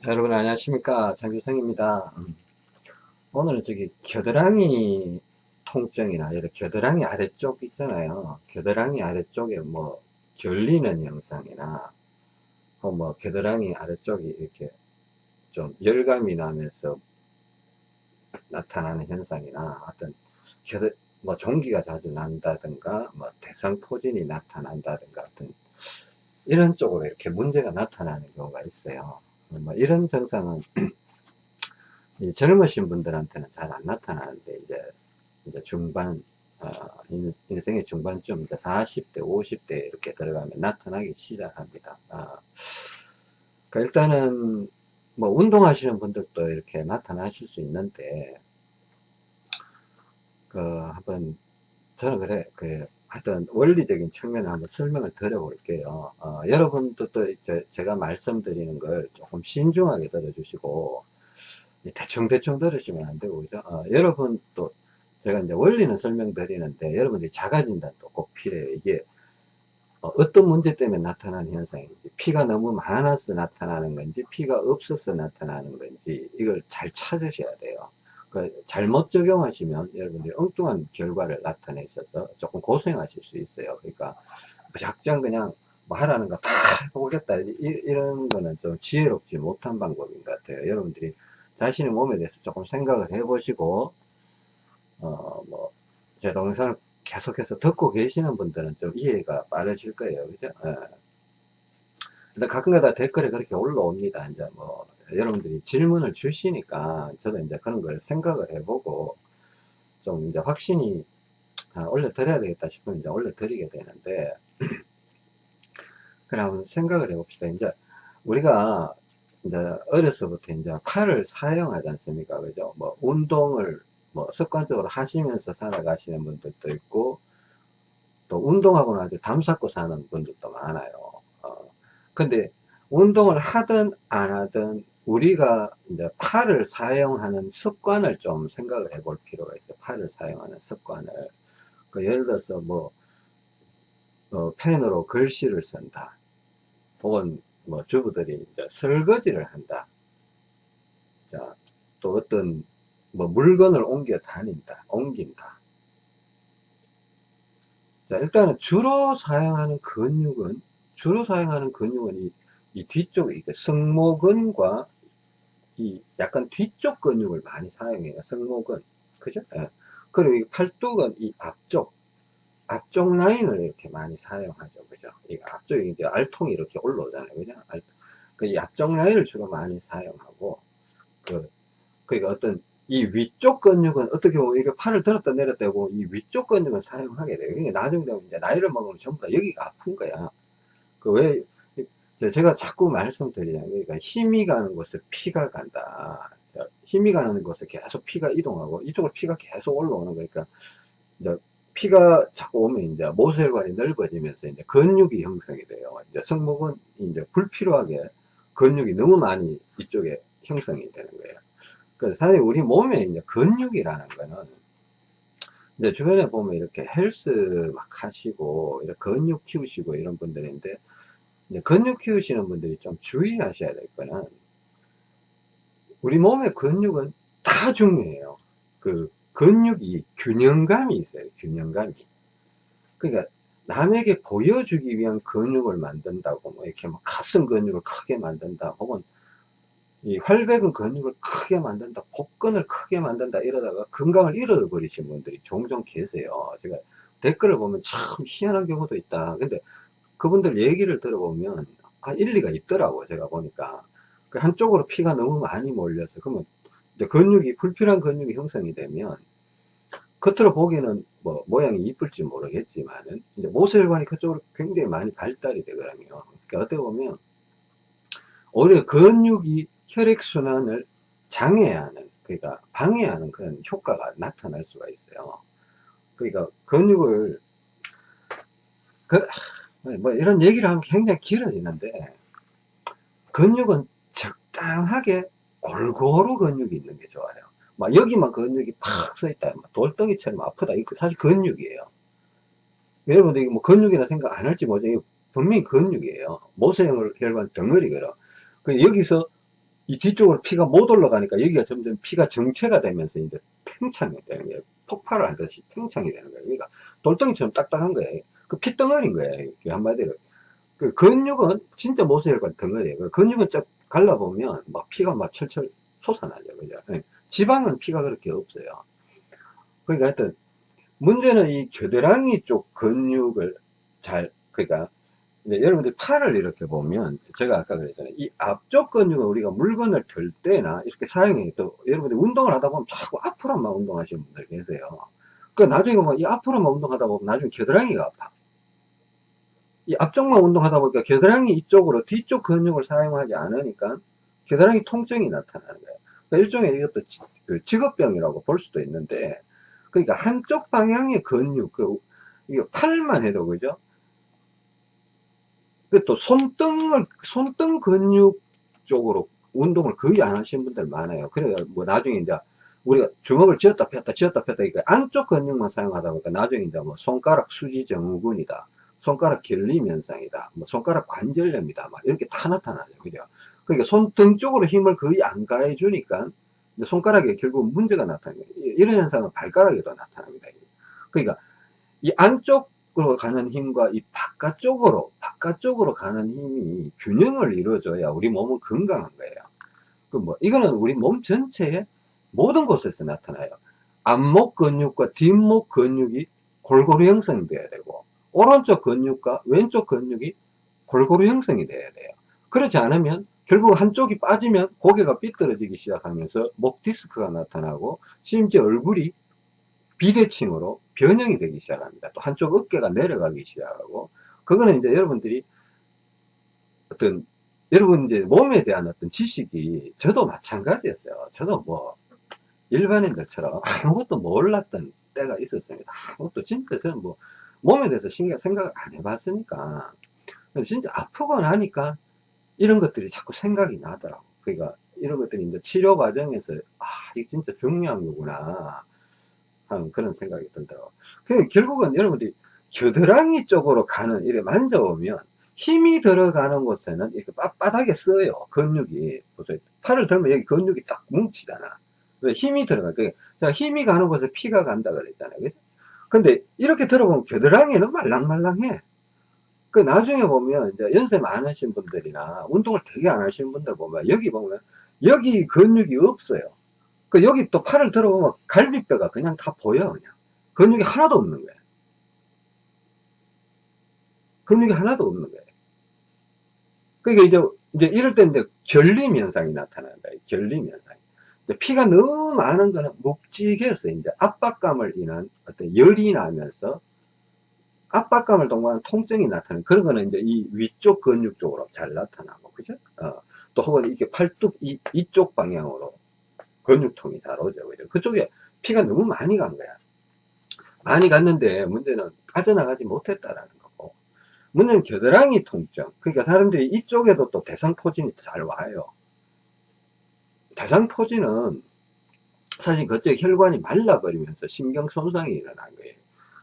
자, 여러분 안녕하십니까? 장규성입니다. 음. 오늘은 저기 겨드랑이 통증이나 이렇게 겨드랑이 아래쪽 있잖아요. 겨드랑이 아래쪽에 뭐 결리는 영상이나 뭐 겨드랑이 아래쪽이 이렇게 좀 열감이 나면서 나타나는 현상이나 어떤 겨드 뭐 종기가 자주 난다든가 뭐 대상포진이 나타난다든가 어떤 이런 쪽으로 이렇게 문제가 나타나는 경우가 있어요 뭐 이런 증상은 젊으신 분들한테는 잘 안 나타나는데 이제 이제 중반 어, 인생의 중반쯤 이제 40대 50대 이렇게 들어가면 나타나기 시작합니다. 어, 그러니까 일단은 뭐 운동하시는 분들도 이렇게 나타나실 수 있는데 그 한번 저는 그래 그 하여튼 원리적인 측면을 한번 설명을 드려 볼게요. 어, 여러분도 또 제가 말씀드리는 걸 조금 신중하게 들어주시고 대충대충 들으시면 안 되고 그죠? 어, 여러분 또 제가 이제 원리는 설명드리는데 여러분들이 자가진단도 꼭 필요해요. 이게 어, 떤 문제 때문에 나타나는 현상인지 피가 너무 많아서 나타나는 건지 피가 없어서 나타나는 건지 이걸 잘 찾으셔야 돼요 그 잘못 적용하시면 여러분들이 엉뚱한 결과를 나타내 있어서 조금 고생하실 수 있어요. 그러니까 무작정 그냥 뭐 하라는 거 다 해보겠다 이런 거는 좀 지혜롭지 못한 방법인 것 같아요. 여러분들이 자신의 몸에 대해서 조금 생각을 해보시고 어 뭐 제 동영상을 계속해서 듣고 계시는 분들은 좀 이해가 빠르실 거예요. 그죠? 예. 근데 가끔가다 댓글에 그렇게 올라옵니다. 이제 뭐 여러분들이 질문을 주시니까 저도 이제 그런 걸 생각을 해보고 좀 이제 확신이 아, 올려드려야 되겠다 싶으면 이제 올려드리게 되는데 그럼 생각을 해봅시다. 이제 우리가 이제 어려서부터 이제 팔을 사용하지 않습니까? 그죠? 뭐 운동을 뭐 습관적으로 하시면서 살아가시는 분들도 있고 또 운동하고 나서 담 쌓고 사는 분들도 많아요. 어, 근데 운동을 하든 안 하든 우리가 이제 팔을 사용하는 습관을 좀 생각을 해 볼 필요가 있어요. 팔을 사용하는 습관을. 그 예를 들어서 뭐, 어, 펜으로 글씨를 쓴다. 혹은 뭐 주부들이 이제 설거지를 한다. 자, 또 어떤 뭐 물건을 옮겨 다닌다. 옮긴다. 자, 일단은 주로 사용하는 근육은, 주로 사용하는 근육은 이, 이 뒤쪽에, 이게 승모근과 이 약간 뒤쪽 근육을 많이 사용해요. 승모근. 그죠? 예. 그리고 이 팔뚝은 이 앞쪽, 앞쪽 라인을 이렇게 많이 사용하죠. 그죠? 이 앞쪽에 이제 알통이 이렇게 올라오잖아요. 그죠? 알, 그이 앞쪽 라인을 주로 많이 사용하고, 그, 그니까 어떤 이 위쪽 근육은 어떻게 보면 이렇게 팔을 들었다 내렸다 하고 이 위쪽 근육은 사용하게 돼요. 그러니까 나중에 되면 이제 나이를 먹으면 전부 다 여기가 아픈 거야. 그 왜 제가 자꾸 말씀드리잖아요. 그러니까 힘이 가는 곳에 피가 간다. 힘이 가는 곳에 계속 피가 이동하고 이쪽으로 피가 계속 올라오는 거니까 이제 피가 자꾸 오면 이제 모세혈관이 넓어지면서 이제 근육이 형성이 돼요. 이제 성목은 이제 불필요하게 근육이 너무 많이 이쪽에 형성이 되는 거예요. 그래서 사실 우리 몸에 이제 근육이라는 거는 이제 주변에 보면 이렇게 헬스 막 하시고 이렇게 근육 키우시고 이런 분들인데 근육 키우시는 분들이 좀 주의하셔야 될 거는 우리 몸의 근육은 다 중요해요. 그 근육이 균형감이 있어요. 균형감이. 그러니까 남에게 보여주기 위한 근육을 만든다고 뭐 이렇게 뭐 가슴 근육을 크게 만든다 혹은 이 활백은 근육을 크게 만든다 복근을 크게 만든다 이러다가 건강을 잃어버리신 분들이 종종 계세요 제가 댓글을 보면 참 희한한 경우도 있다 근데 그분들 얘기를 들어보면 아, 일리가 있더라고 제가 보니까. 그 한쪽으로 피가 너무 많이 몰려서 그러면 근육이 불필요한 근육이 형성이 되면 겉으로 보기에는 뭐 모양이 이쁠지 모르겠지만은 이제 모세혈관이 그쪽으로 굉장히 많이 발달이 되거든요. 그러니까 어떻게 보면 오히려 근육이 혈액순환을 장애하는 그러니까 방해하는 그런 효과가 나타날 수가 있어요. 그러니까 근육을 그, 뭐 이런 얘기를 하면 굉장히 길어지는데 근육은 적당하게 골고루 근육이 있는 게 좋아요 막 여기만 근육이 팍서 있다 돌덩이처럼 아프다 이거 사실 근육이에요 여러분들 이거 뭐 근육이라 생각 안 할지 모르죠 분명히 근육이에요 모세혈관 덩어리거든 그 여기서 이 뒤쪽으로 피가 못 올라가니까 여기가 점점 피가 정체가 되면서 이제 팽창이 되는 거예요. 폭발을 하듯이 팽창이 되는 거예요. 그러니까 돌덩이처럼 딱딱한 거예요. 그 피덩어리인 거예요. 한마디로. 그 근육은 진짜 모세혈관 덩어리예요. 그 근육은 쫙 갈라보면 막 피가 막 철철 솟아나죠. 그죠? 예. 지방은 피가 그렇게 없어요. 그러니까 하여튼 문제는 이 겨드랑이 쪽 근육을 잘 그러니까 여러분들 팔을 이렇게 보면 제가 아까 그랬잖아요 이 앞쪽 근육은 우리가 물건을 들 때나 이렇게 사용해 또 여러분들 운동을 하다 보면 자꾸 앞으로만 운동하시는 분들 계세요 그 나중에 보면 이 앞으로만 운동하다 보면 나중에 겨드랑이가 아파 이 앞쪽만 운동하다 보니까 겨드랑이 이쪽으로 뒤쪽 근육을 사용하지 않으니까 겨드랑이 통증이 나타나는 거예요. 그러니까 일종의 이것도 그 직업병이라고 볼 수도 있는데 그러니까 한쪽 방향의 근육 그 이거 팔만 해도 그죠? 그또 손등을 손등 근육 쪽으로 운동을 거의 안 하시는 분들 많아요. 그래요. 뭐 나중에 이제 우리가 주먹을 쥐었다 폈다 쥐었다 폈다 그러니까 안쪽 근육만 사용하다 보니까 나중에 이제 뭐 손가락 수지 증후군이다 손가락 결림 현상이다. 뭐 손가락 관절염이다. 막 이렇게 다 나타나죠. 그죠? 그러니까 손등 쪽으로 힘을 거의 안 가해 주니까 손가락에 결국 문제가 나타나요. 이런 현상은 발가락에도 나타납니다. 그러니까 이 안쪽 밖으로 가는 힘과 이 바깥쪽으로 바깥쪽으로 가는 힘이 균형을 이루어줘야 우리 몸은 건강한 거예요. 그 뭐 이거는 우리 몸 전체의 모든 곳에서 나타나요. 앞목 근육과 뒷목 근육이 골고루 형성이 돼야 되고 오른쪽 근육과 왼쪽 근육이 골고루 형성이 돼야 돼요 그렇지 않으면 결국 한쪽이 빠지면 고개가 삐뚤어지기 시작하면서 목 디스크가 나타나고 심지어 얼굴이 비대칭으로 변형이 되기 시작합니다. 또 한쪽 어깨가 내려가기 시작하고 그거는 이제 여러분들이 어떤 여러분 이제 몸에 대한 어떤 지식이 저도 마찬가지였어요. 저도 뭐 일반인들처럼 아무것도 몰랐던 때가 있었습니다. 아무것도 진짜 저는 뭐 몸에 대해서 신경 생각을 안 해봤으니까 진짜 아프고 나니까 이런 것들이 자꾸 생각이 나더라고. 그러니까 이런 것들이 이제 치료 과정에서 아 이게 진짜 중요한 거구나. 하는 그런 생각이 들더라고요. 그 결국은 여러분들이 겨드랑이 쪽으로 가는, 이렇게 만져보면 힘이 들어가는 곳에는 이렇게 빳빳하게 써요. 근육이. 보세요. 팔을 들면 여기 근육이 딱 뭉치잖아. 왜 힘이 들어가. 그 힘이 가는 곳에 피가 간다 그랬잖아요. 그죠? 근데 이렇게 들어보면 겨드랑이는 말랑말랑해. 그 나중에 보면 이제 연세 많으신 분들이나 운동을 되게 안 하시는 분들 보면 여기 보면 여기 근육이 없어요. 그 여기 또 팔을 들어보면 갈비뼈가 그냥 다 보여 그냥. 근육이 하나도 없는 거예요. 근육이 하나도 없는 거예요. 그러니까 이제 이제 이럴 때 이제 결림 현상이 나타난다. 결림 현상 피가 너무 많은 거는 묵직해서 이제 압박감을 인한 어떤 열이 나면서 압박감을 동반한 통증이 나타나는 그런 거는 이제 이 위쪽 근육 쪽으로 잘 나타나고 그죠 어, 또 혹은 이렇게 팔뚝 이, 이쪽 방향으로 근육통이 잘 오죠. 그죠? 그쪽에 피가 너무 많이 간 거야. 많이 갔는데 문제는 빠져나가지 못했다라는 거고. 문제는 겨드랑이 통증. 그러니까 사람들이 이쪽에도 또 대상포진이 잘 와요. 대상포진은 사실 그쪽 혈관이 말라버리면서 신경 손상이 일어난 거예요.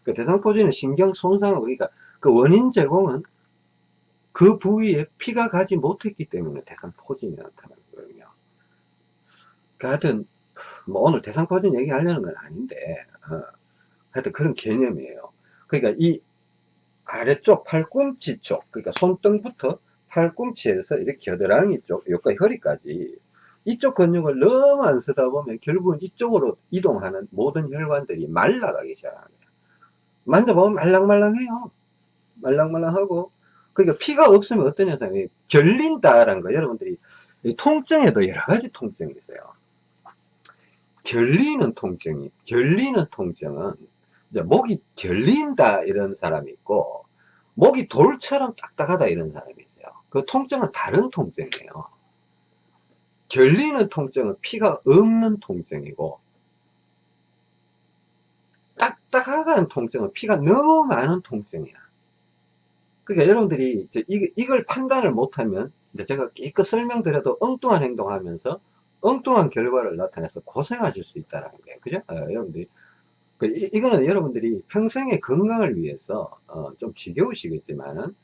그 대상포진은 신경 손상을 그러니까 그 원인 제공은 그 부위에 피가 가지 못했기 때문에 대상포진이 나타나는 거거든요. 그 하여튼 뭐 오늘 대상포진 얘기하려는 건 아닌데 어, 하여튼 그런 개념이에요 그러니까 이 아래쪽 팔꿈치 쪽 그러니까 손등부터 팔꿈치에서 이렇게 겨드랑이 쪽 여기까지 허리까지 이쪽 근육을 너무 안 쓰다 보면 결국은 이쪽으로 이동하는 모든 혈관들이 말라가기 시작합니다. 만져보면 말랑말랑해요. 말랑말랑하고. 그러니까 피가 없으면 어떤 현상이 결린다라는 거 여러분들이 통증에도 여러 가지 통증이 있어요. 결리는 통증이 결리는 통증은 목이 결린다 이런 사람이 있고 목이 돌처럼 딱딱하다 이런 사람이 있어요. 그 통증은 다른 통증이에요 결리는 통증은 피가 없는 통증이고 딱딱하다는 통증은 피가 너무 많은 통증이야 그러니까 여러분들이 이제 이 걸 판단을 못하면 제가 깨끗 설명드려도 엉뚱한 행동하면서 엉뚱한 결과를 나타내서 고생하실 수 있다는 거예요. 그죠? 어, 여러분들이. 그, 이, 거는 여러분들이 평생의 건강을 위해서, 어, 좀 지겨우시겠지만은,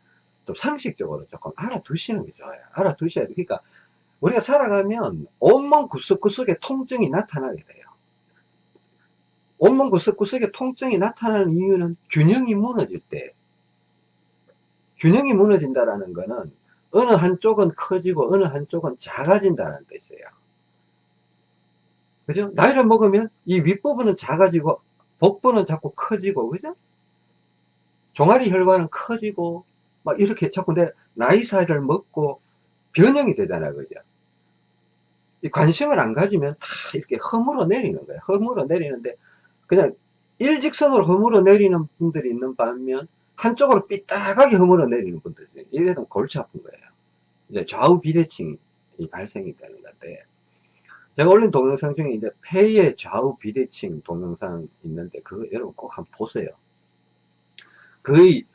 좀 상식적으로 조금 알아두시는 게 좋아요. 알아두셔야 돼. 그러니까, 우리가 살아가면 온몸 구석구석에 통증이 나타나게 돼요. 온몸 구석구석에 통증이 나타나는 이유는 균형이 무너질 때 균형이 무너진다라는 것은 어느 한쪽은 커지고 어느 한쪽은 작아진다는 뜻이에요. 그죠? 나이를 먹으면 이 윗부분은 작아지고 복부는 자꾸 커지고 그죠? 종아리 혈관은 커지고 막 이렇게 자꾸 내 나이 사이를 먹고 변형이 되잖아요. 그죠? 이 관심을 안 가지면 다 이렇게 허물어 내리는 거예요. 허물어 내리는데 그냥 일직선으로 허물어 내리는 분들이 있는 반면 한쪽으로 삐딱하게 허물어 내리는 분들이 이래도 골치 아픈 거예요. 이제 좌우 비대칭이 발생이 되는 건데 제가 올린 동영상 중에 이제 폐의 좌우 비대칭 동영상 있는데 그거 여러분 꼭 한번 보세요. 거의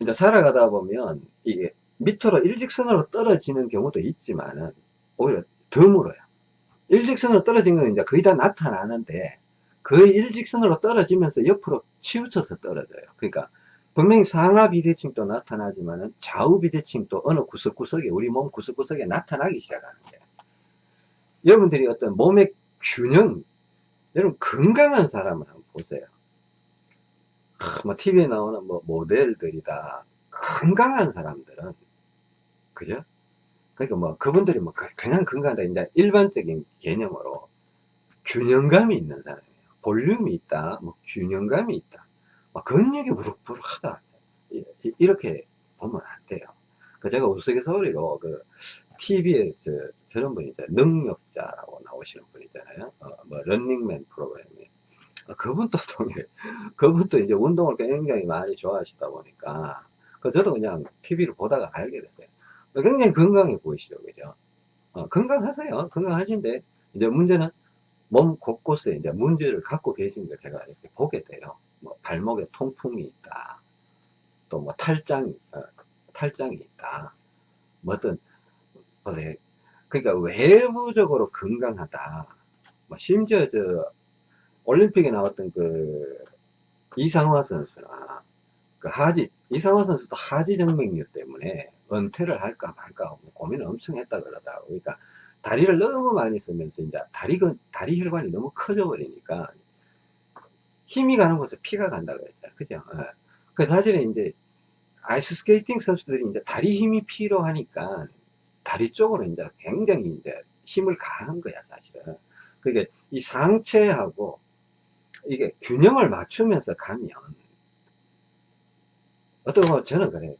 이제 살아가다 보면 이게 밑으로 일직선으로 떨어지는 경우도 있지만은 오히려 더 물어요. 일직선으로 떨어진 건 이제 거의 다 나타나는데 거의 일직선으로 떨어지면서 옆으로 치우쳐서 떨어져요. 그러니까 분명히 상하 비대칭도 나타나지만 은 좌우 비대칭도 어느 구석구석에 우리 몸 구석구석에 나타나기 시작하는 거예요. 여러분들이 어떤 몸의 균형 여러분 건강한 사람을 한번 보세요. 뭐 TV에 나오는 뭐 모델들이다 건강한 사람들은 그죠? 그러니까 뭐 그분들이 뭐 그냥 건강하다 이제 일반적인 개념으로 균형감이 있는 사람이에요. 볼륨이 있다, 뭐 균형감이 있다, 뭐 근육이 부룩부룩하다 이렇게 보면 안 돼요. 그 제가 우스갯소리로 그 TV에 저, 저런 분이 있잖아요. 능력자라고 나오시는 분 있잖아요. 어, 뭐 런닝맨 프로그램에 어, 그분도 동일 그분도 이제 운동을 굉장히 많이 좋아하시다 보니까 그 저도 그냥 TV를 보다가 알게 됐어요. 굉장히 건강해 보이시죠, 그죠? 어, 건강하세요. 건강하신데, 이제 문제는 몸 곳곳에 이제 문제를 갖고 계신 걸 제가 이렇게 보게 돼요. 뭐 발목에 통풍이 있다. 또 뭐 탈장이, 어, 탈장이 있다. 뭐 네. 그러니까 외부적으로 건강하다. 뭐 심지어 저, 올림픽에 나왔던 그, 이상화 선수나, 그 하지, 이상화 선수도 하지 정맥류 때문에 은퇴를 할까 말까 고민을 엄청 했다 그러더라고. 그러니까 다리를 너무 많이 쓰면서 이제 다리, 다리 혈관이 너무 커져 버리니까 힘이 가는 곳에 피가 간다 그랬잖아. 그죠? 예. 그 사실은 이제 아이스 스케이팅 선수들이 이제 다리 힘이 필요하니까 다리 쪽으로 이제 굉장히 이제 힘을 가한 거야, 사실은. 그게 이 상체하고 이게 균형을 맞추면서 가면 어떻게 보면 저는 그래요.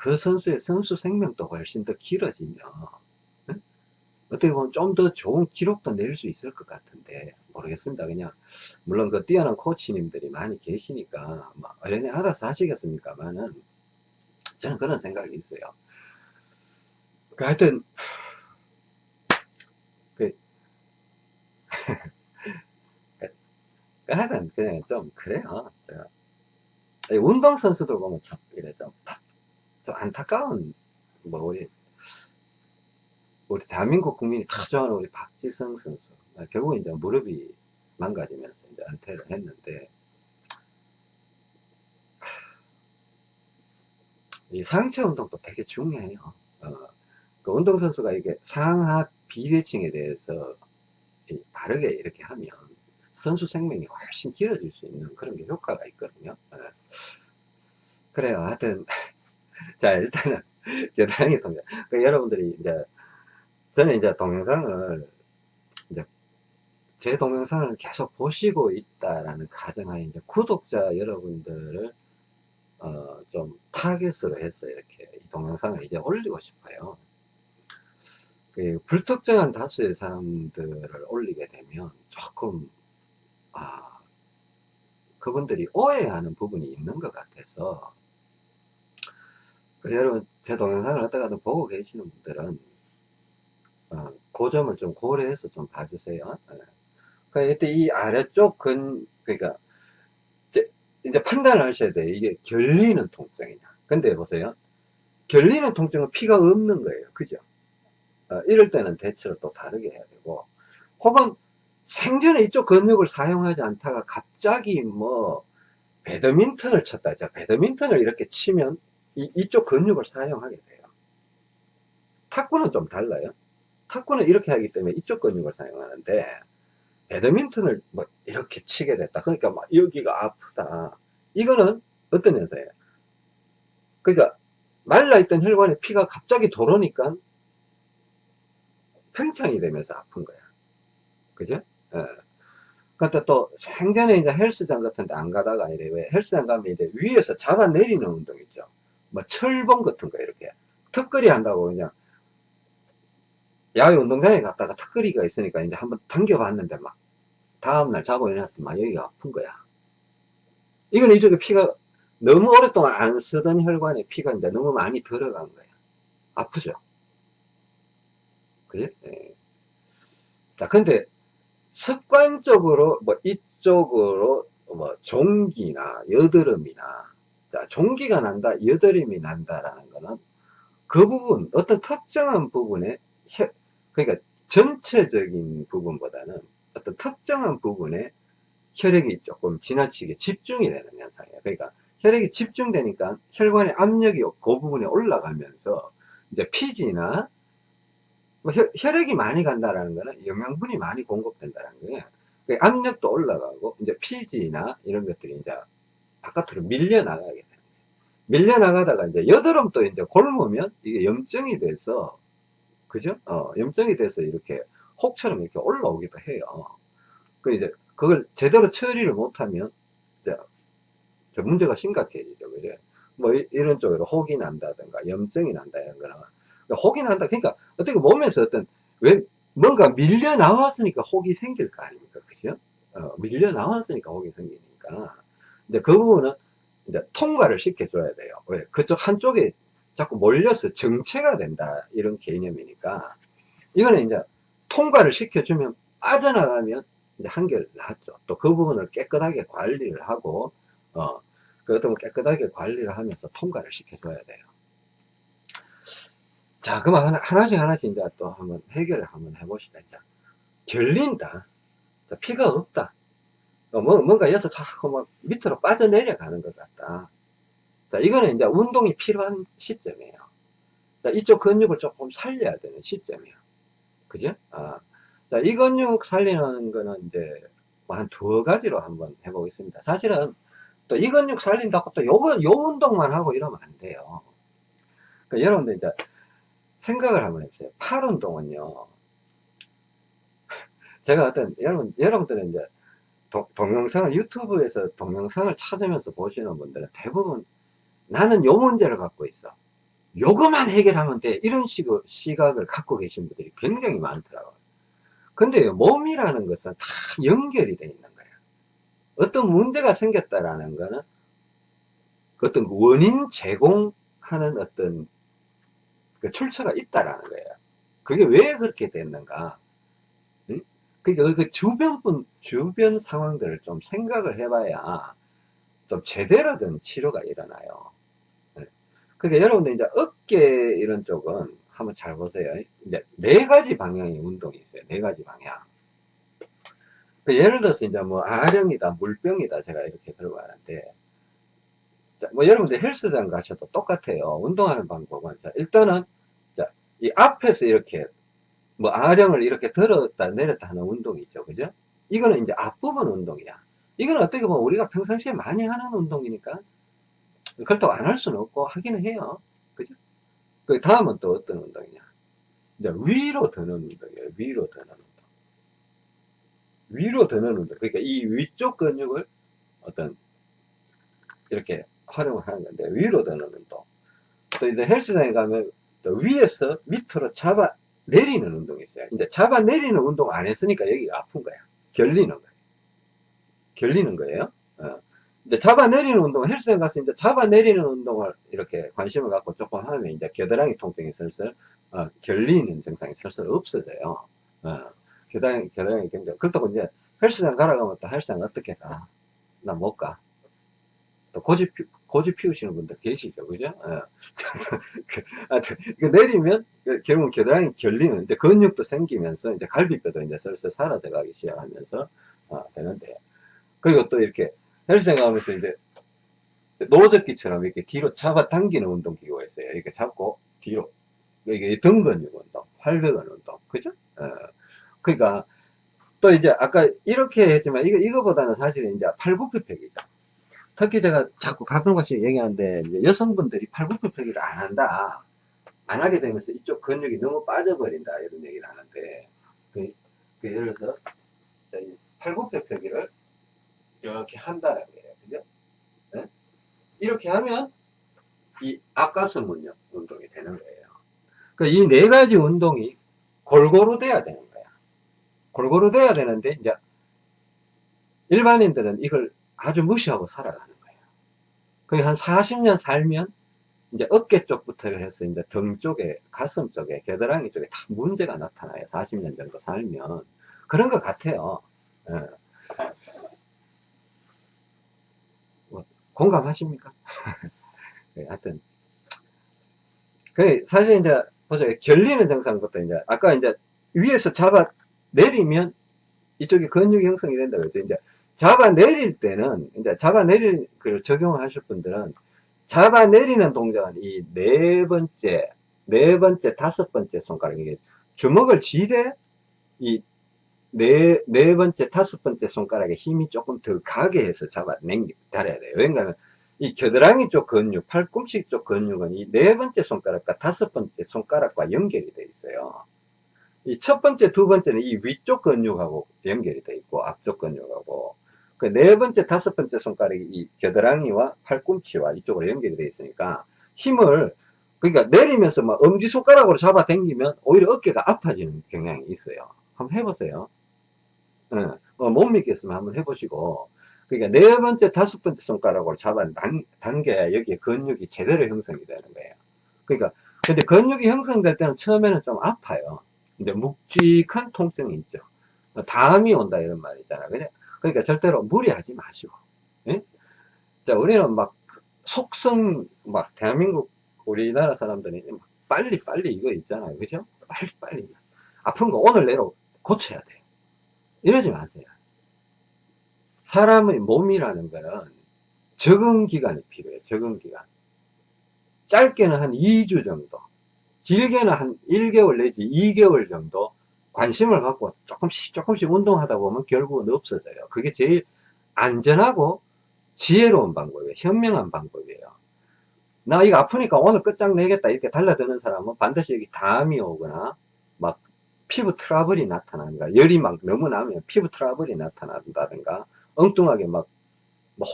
그, 그 선수의 선수 생명도 훨씬 더 길어지면 어떻게 보면 좀 더 좋은 기록도 낼 수 있을 것 같은데 모르겠습니다. 그냥 물론 그 뛰어난 코치님들이 많이 계시니까 뭐 어련히 알아서 하시겠습니까만은 저는 그런 생각이 있어요. 그 하여튼 그, 그 하여튼 그냥 좀 그래요. 제가 운동선수들 보면 참, 이래 좀, 좀 안타까운, 뭐, 우리, 우리 대한민국 국민이 다 좋아하는 우리 박지성 선수. 아, 결국 이제 무릎이 망가지면서 이제 은퇴를 했는데, 이 상체 운동도 되게 중요해요. 어, 그 운동 선수가 이게 상하 비대칭에 대해서 바르게 이렇게 하면 선수 생명이 훨씬 길어질 수 있는 그런 게 효과가 있거든요. 예. 그래요. 하여튼, 자, 일단은, 겨드랑이 동작. 그 여러분들이 이제, 저는 이제 동영상을, 이제, 제 동영상을 계속 보시고 있다라는 가정하에 이제 구독자 여러분들을, 어, 좀 타겟으로 해서 이렇게 이 동영상을 이제 올리고 싶어요. 그 불특정한 다수의 사람들을 올리게 되면 조금 아, 그분들이 오해하는 부분이 있는 것 같아서 그 여러분 제 동영상을 어떻게든 보고 계시는 분들은 어, 그 점을 좀 고려해서 좀 봐주세요. 네. 그러니까 이때 이 아래쪽 근 그러니까 이제, 이제 판단을 하셔야 돼요. 이게 결리는 통증이냐. 근데 보세요. 결리는 통증은 피가 없는 거예요. 그죠? 어, 이럴 때는 대처를 또 다르게 해야 되고 혹은 생전에 이쪽 근육을 사용하지 않다가 갑자기 뭐 배드민턴을 쳤다. 자, 배드민턴을 이렇게 치면 이, 이쪽 근육을 사용하게 돼요. 탁구는 좀 달라요. 탁구는 이렇게 하기 때문에 이쪽 근육을 사용하는데 배드민턴을 뭐 이렇게 치게 됐다. 그러니까 막 여기가 아프다. 이거는 어떤 현상이에요? 그러니까 말라있던 혈관에 피가 갑자기 돌아오니까 팽창이 되면서 아픈 거야. 그죠? 예. 그때 또 생전에 이제 헬스장 같은 데 안 가다가 이래 왜 헬스장 가면 이제 위에서 잡아 내리는 운동 있죠. 뭐 철봉 같은 거 이렇게 턱걸이 한다고 그냥 야외 운동장에 갔다가 턱걸이가 있으니까 이제 한번 당겨봤는데 막 다음날 자고 일어났더니 막 여기가 아픈 거야. 이건 이쪽에 피가 너무 오랫동안 안 쓰던 혈관에 피가 이제 너무 많이 들어간 거야. 아프죠? 그지? 예. 자, 근데 습관적으로 뭐 이쪽으로 뭐 종기나 여드름이나 자, 종기가 난다, 여드름이 난다라는 거는 그 부분, 어떤 특정한 부분에 혈, 그러니까 전체적인 부분보다는 어떤 특정한 부분에 혈액이 조금 지나치게 집중이 되는 현상이에요. 그러니까 혈액이 집중되니까 혈관의 압력이 그 부분에 올라가면서 이제 피지나 뭐 혈, 혈액이 많이 간다라는 거는 영양분이 많이 공급된다는 거예요. 그 압력도 올라가고 이제 피지나 이런 것들이 이제 바깥으로 밀려 나가게 되는 거예요. 밀려 나가다가 이제 이제 곪으면 이게 염증이 돼서 그죠? 어, 염증이 돼서 이렇게 혹처럼 이렇게 올라오기도 해요. 그 이제 그걸 제대로 처리를 못하면 이제 문제가 심각해지죠. 그죠? 뭐 이, 런 쪽으로 혹이 난다든가 염증이 난다 이런 거는 그러니까 혹이 난다. 그러니까 어떻게 몸에서 어떤 왜 뭔가 밀려 나왔으니까 혹이 생길 거 아닙니까? 그죠? 어, 밀려 나왔으니까 혹이 생기니까. 이제 그 부분은 이제 통과를 시켜줘야 돼요. 왜? 그쪽 한쪽에 자꾸 몰려서 정체가 된다. 이런 개념이니까. 이거는 이제 통과를 시켜주면 빠져나가면 이제 한결 낫죠. 또 그 부분을 깨끗하게 관리를 하고, 어, 그 어떤 깨끗하게 관리를 하면서 통과를 시켜줘야 돼요. 자, 그럼 하나, 하나 씩 하나씩 이제 또 한번 해결을 한번 해봅시다. 이제 결린다. 자, 피가 없다. 뭐, 뭔가 여기서 자꾸 막 밑으로 빠져내려가는 것 같다. 자, 이거는 이제 운동이 필요한 시점이에요. 자, 이쪽 근육을 조금 살려야 되는 시점이에요. 그죠? 아, 자, 이 근육 살리는 거는 이제 뭐한 두어 가지로 한번 해보겠습니다. 사실은 또 이 근육 살린다고 또 요거, 요 운동만 하고 이러면 안 돼요. 그러니까 여러분들 이제 생각을 한번 해보세요. 팔 운동은요. 제가 어떤, 여러분, 여러분들은 이제 도, 동영상을, 유튜브에서 동영상을 찾으면서 보시는 분들은 대부분 나는 요 문제를 갖고 있어. 요거만 해결하면 돼. 이런 식, 시각을 갖고 계신 분들이 굉장히 많더라고요. 근데 몸이라는 것은 다 연결이 되어 있는 거예요. 어떤 문제가 생겼다라는 거는 어떤 원인 제공하는 어떤 그 출처가 있다라는 거예요. 그게 왜 그렇게 됐는가? 응? 그러니까 그 주변 분, 주변 상황들을 좀 생각을 해봐야 좀 제대로 된 치료가 일어나요. 네. 그러니까 여러분들 이제 어깨 이런 쪽은 한번 잘 보세요. 이제 네 가지 방향의 운동이 있어요. 네 가지 방향. 그 예를 들어서 이제 뭐 아령이다, 물병이다 제가 이렇게 들고 가는데 자, 뭐 여러분들 헬스장 가셔도 똑같아요. 운동하는 방법은. 자, 일단은, 자, 이 앞에서 이렇게, 뭐 아령을 이렇게 들었다 내렸다 하는 운동이 있죠. 그죠? 이거는 이제 앞부분 운동이야. 이거는 어떻게 보면 우리가 평상시에 많이 하는 운동이니까, 그렇다고 안 할 수는 없고, 하기는 해요. 그죠? 그 다음은 또 어떤 운동이냐. 이제 위로 드는 운동이에요. 위로 드는 운동. 위로 드는 운동. 그러니까 이 위쪽 근육을 어떤, 이렇게 활용을 하는 건데 위로 드는 운동 또 이제 헬스장에 가면 또 위에서 밑으로 잡아 내리는 운동이 있어요 이제 잡아 내리는 운동 안 했으니까 여기가 아픈 거야 결리는 거예요 결리는 거예요 어. 이제 잡아 내리는 운동 헬스장 가서 이제 잡아 내리는 운동을 이렇게 관심을 갖고 조금 하면 이제 겨드랑이 통증이 슬슬 어, 결리는 증상이 슬슬 없어져요 어. 겨드랑이 겨드랑이 굉장히 그렇다고 이제 헬스장 가라 가면 또 헬스장 어떻게 가? 나 못 가. 또 고집 고집 피우시는 분들 계시죠, 그죠? 그 내리면 그 결국은 겨드랑이 결리는 이제 근육도 생기면서 이제 갈비뼈도 이제 슬슬 사라져가기 시작하면서 어, 되는데 그리고 또 이렇게 헬스장 가면서 이제 노젓기처럼 이렇게 뒤로 잡아당기는 운동 기구가 있어요. 이렇게 잡고 뒤로 이게 등 근육 운동, 활배근 운동. 그죠? 어, 그러니까 또 이제 아까 이렇게 했지만 이거 이거보다는 사실은 이제 팔굽혀펴기죠. 특히 제가 자꾸 가끔 가씩 얘기하는데 여성분들이 팔굽혀펴기를 안 한다. 안 하게 되면서 이쪽 근육이 너무 빠져버린다 이런 얘기를 하는데 그, 그 예를 들어서 팔굽혀펴기를 이렇게 한다라고 해요. 그죠? 네? 이렇게 하면 이 앞가슴 운동, 운동이 되는 거예요. 그 이 네 가지 운동이 골고루 돼야 되는 거야. 골고루 돼야 되는데 이제 일반인들은 이걸 아주 무시하고 살아가는 거의 한 40년 살면 이제 어깨 쪽부터 해서 이제 등 쪽에, 가슴 쪽에, 겨드랑이 쪽에 다 문제가 나타나요. 40년 정도 살면. 그런 것 같아요. 예. 뭐, 공감하십니까? 네, 하여튼. 그, 사실 이제, 보세요. 결리는 것도 이제, 아까 이제 위에서 잡아 내리면 이쪽에 근육이 형성이 된다 그랬죠. 이제 잡아 내릴 때는, 이제 잡아 내릴 그 적용을 하실 분들은 잡아 내리는 동작은 이 네 번째, 네 번째, 다섯 번째 손가락, 이게 주먹을 쥐되 이 네, 네 번째, 다섯 번째 손가락에 힘이 조금 더 가게 해서 잡아 당기, 달아야 돼요. 왜냐하면 이 겨드랑이 쪽 근육, 팔꿈치 쪽 근육은 이 네 번째 손가락과 다섯 번째 손가락과 연결이 되어 있어요. 이 첫 번째, 두 번째는 이 위쪽 근육하고 연결이 되어 있고, 앞쪽 근육하고, 그 네 번째, 다섯 번째 손가락이 이 겨드랑이와 팔꿈치와 이쪽으로 연결이 되어 있으니까 힘을, 그러니까 내리면서 막 엄지손가락으로 잡아 당기면 오히려 어깨가 아파지는 경향이 있어요. 한번 해보세요. 예, 어, 못 믿겠으면 한번 해보시고, 그러니까 네 번째, 다섯 번째 손가락으로 잡아 당, 당겨야 여기에 근육이 제대로 형성이 되는 거예요. 그러니까, 근데 근육이 형성될 때는 처음에는 좀 아파요. 근데 묵직한 통증이 있죠. 담이 온다 이런 말이 있잖아요. 그러니까 절대로 무리하지 마시고. 예? 자, 우리는 막 속성, 막 대한민국 우리나라 사람들이 빨리 빨리 이거 있잖아요. 그죠? 빨리 빨리. 아픈 거 오늘 내로 고쳐야 돼. 이러지 마세요. 사람의 몸이라는 거는 적응 기간이 필요해요. 적응 기간. 짧게는 한 2주 정도, 길게는 한 1개월 내지 2개월 정도 관심을 갖고 조금씩 조금씩 운동하다 보면 결국은 없어져요. 그게 제일 안전하고 지혜로운 방법이에요. 현명한 방법이에요. 나 이거 아프니까 오늘 끝장내겠다 이렇게 달라드는 사람은 반드시 여기 담이 오거나 막 피부 트러블이 나타나는가 열이 막 너무 나면 피부 트러블이 나타난다든가 엉뚱하게 막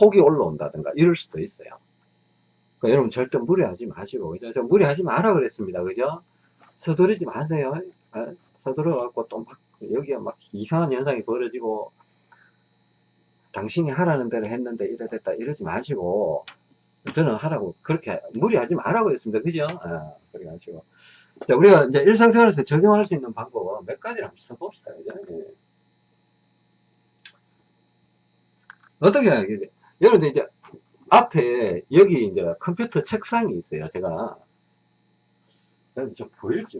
혹이 올라온다든가 이럴 수도 있어요. 그러니까 여러분 절대 무리하지 마시고 그죠? 저 무리하지 마라 그랬습니다. 그죠? 서두르지 마세요. 아, 서두러 갖고 또 막 여기에 막 이상한 현상이 벌어지고 당신이 하라는 대로 했는데 이래 됐다 이러지 마시고 저는 하라고 그렇게 무리하지 말라고 했습니다. 그죠? 아, 그래 가지고 자 우리가 이제 일상생활에서 적용할 수 있는 방법은 몇 가지를 한번 써봅시다. 그죠? 예. 어떻게 하겠지? 여러분들 이제 앞에 여기 이제 컴퓨터 책상이 있어요. 제가 좀 보일지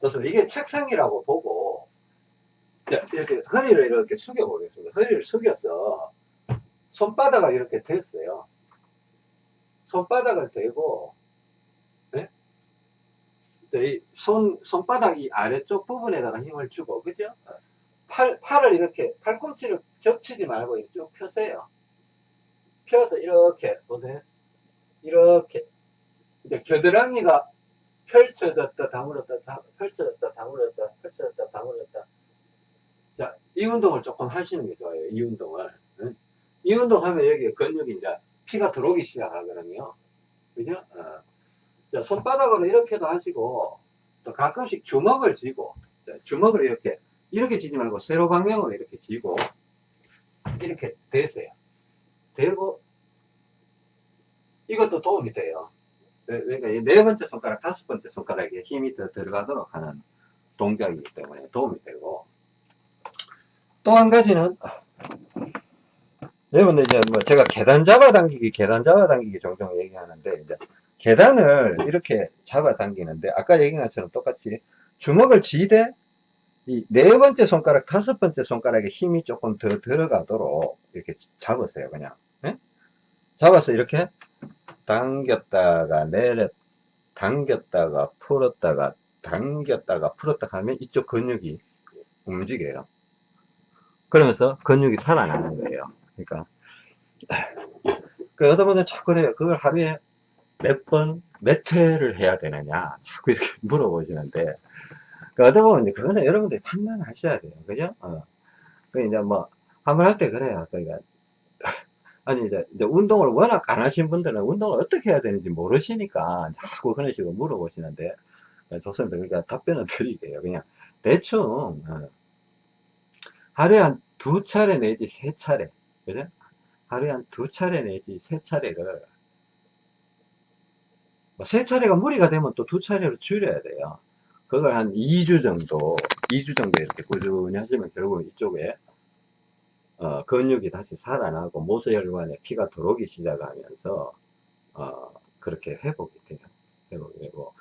좋습니다. 이게 책상이라고 보고 이렇게 허리를 이렇게 숙여 보겠습니다. 허리를 숙여서 손바닥을 이렇게 댔어요. 손바닥을 대고 네? 이 손, 손바닥 이 아래쪽 부분에다가 힘을 주고 그죠? 팔, 팔을 이렇게 팔꿈치를 접치지 말고 쭉 펴세요. 펴서 이렇게 보세요. 이렇게 이제 겨드랑이가 펼쳐졌다 다물었다 다, 펼쳐졌다 다물었다 펼쳐졌다 다물었다. 자 이 운동을 조금 하시는 게 좋아요 이 운동을. 응? 이 운동 하면 여기 근육이 이제 피가 들어오기 시작하거든요. 그죠? 어. 자 손바닥으로 이렇게도 하시고 또 가끔씩 주먹을 쥐고 자, 주먹을 이렇게 이렇게 쥐지 말고 세로 방향으로 이렇게 쥐고 이렇게 대세요. 대고 이것도 도움이 돼요 그러니까 네 번째 손가락, 다섯 번째 손가락에 힘이 더 들어가도록 하는 동작이기 때문에 도움이 되고 또 한 가지는 여러분들 이제 뭐 제가 계단 잡아당기기, 계단 잡아당기기 종종 얘기하는데 이제 계단을 이렇게 잡아당기는데 아까 얘기한 것처럼 똑같이 주먹을 쥐되 이 네 번째 손가락, 다섯 번째 손가락에 힘이 조금 더 들어가도록 이렇게 잡으세요, 그냥. 네? 잡아서 이렇게 당겼다가 내렸 당겼다가 풀었다가 당겼다가 풀었다 하면 이쪽 근육이 움직여요. 그러면서 근육이 살아나는 거예요. 그러니까 그 분들은 자꾸 그래요. 그걸 하루에 몇 번, 몇 회를 해야 되느냐 자꾸 이렇게 물어보시는데 그 어떤 분은 그거는 여러분들이 판단하셔야 돼요. 그죠? 어. 그 이제 뭐 한번 할 때 그래요. 그러니까 아니 이제, 이제 운동을 워낙 안 하신 분들은 운동을 어떻게 해야 되는지 모르시니까 자꾸 그런 식으로 물어보시는데 좋습니다. 그러니까 답변을 드릴게요. 그냥 대충 어, 하루에 한 두 차례 내지 세 차례 그죠? 하루에 한 두 차례 내지 세 차례를 뭐세 차례가 무리가 되면 또 두 차례로 줄여야 돼요. 그걸 한 2주 정도, 2주 정도 이렇게 꾸준히 하시면 결국 이쪽에 어, 근육이 다시 살아나고 모세혈관에 피가 들어오기 시작하면서 어, 그렇게 회복이 돼요. 회복이 되고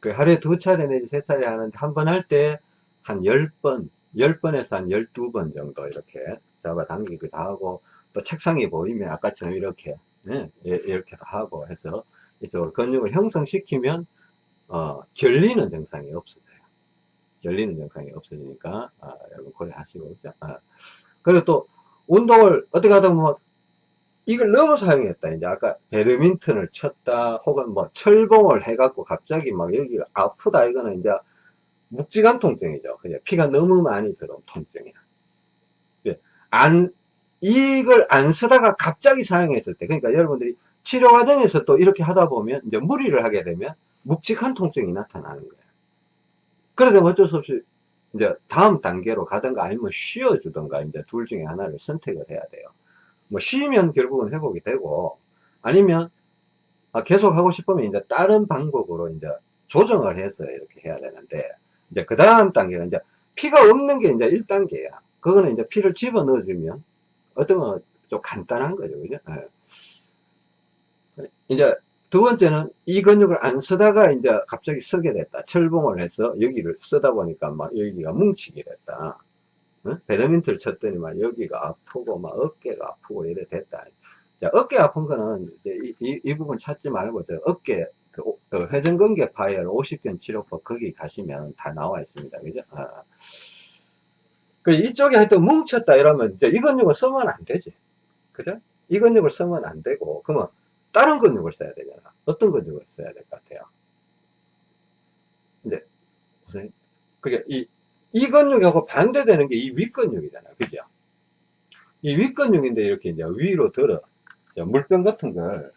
그 하루에 두 차례 내지 세 차례 하는데 한 번 할 때한 10번, 10번에서 한 12번 정도 이렇게 잡아당기기도 하고 또 책상이 보이면 아까처럼 이렇게 네, 이렇게도 하고 해서 이쪽으로 근육을 형성시키면 어, 결리는 증상이 없어져요. 결리는 증상이 없어지니까 아, 여러분 고려하시고? 아, 그리고 또 운동을 어떻게 하다 보면 이걸 너무 사용했다. 이제 아까 배드민턴을 쳤다 혹은 뭐 철봉을 해갖고 갑자기 막 여기가 아프다 이거는 이제 묵직한 통증이죠. 그냥 피가 너무 많이 들어온 통증이야. 예. 안 이걸 안 쓰다가 갑자기 사용했을 때 그러니까 여러분들이 치료 과정에서 또 이렇게 하다 보면 이제 무리를 하게 되면 묵직한 통증이 나타나는 거예요. 그러다 어쩔 수 없이 이제 다음 단계로 가든가 아니면 쉬어주든가 이제 둘 중에 하나를 선택을 해야 돼요. 뭐 쉬면 결국은 회복이 되고 아니면 아, 계속 하고 싶으면 이제 다른 방법으로 이제 조정을 해서 이렇게 해야 되는데 이제 그 다음 단계가 이제 피가 없는 게 이제 1단계야. 그거는 이제 피를 집어 넣어 주면 어떤 건 좀 간단한 거죠. 그죠? 네. 이제 두 번째는 이 근육을 안 쓰다가 이제 갑자기 쓰게 됐다. 철봉을 해서 여기를 쓰다 보니까 막 여기가 뭉치게 됐다. 어? 배드민턴을 쳤더니 막 여기가 아프고 막 어깨가 아프고 이래 됐다. 자, 어깨 아픈 거는 이, 이, 이 부분 찾지 말고 저 어깨 그, 그 회전근개 파열 50견 치료법 거기 가시면 다 나와 있습니다. 그죠? 아. 그 이쪽에 하여튼 뭉쳤다 이러면 이제 이 근육을 쓰면 안 되지. 그죠? 이 근육을 쓰면 안 되고 그러면 다른 근육을 써야 되잖아. 어떤 근육을 써야 될 것 같아요? 이제, 보세요. 그게 이, 이 근육하고 반대되는 게 이 윗근육이잖아. 그죠? 이 윗근육인데 이렇게 이제 위로 들어. 물병 같은 걸.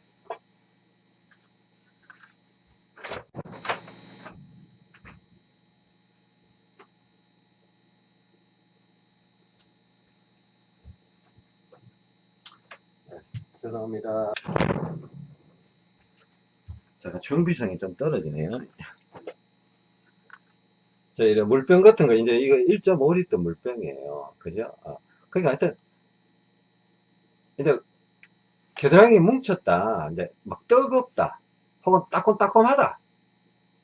네, 죄송합니다. 제가 정비성이 좀 떨어지네요. 자, 이런 물병 같은 거, 이제 이거 1.5리터 물병이에요. 그죠? 어. 그러니까 하여튼, 이제, 겨드랑이 뭉쳤다. 이제 막 뜨겁다. 혹은 따끔따끔하다.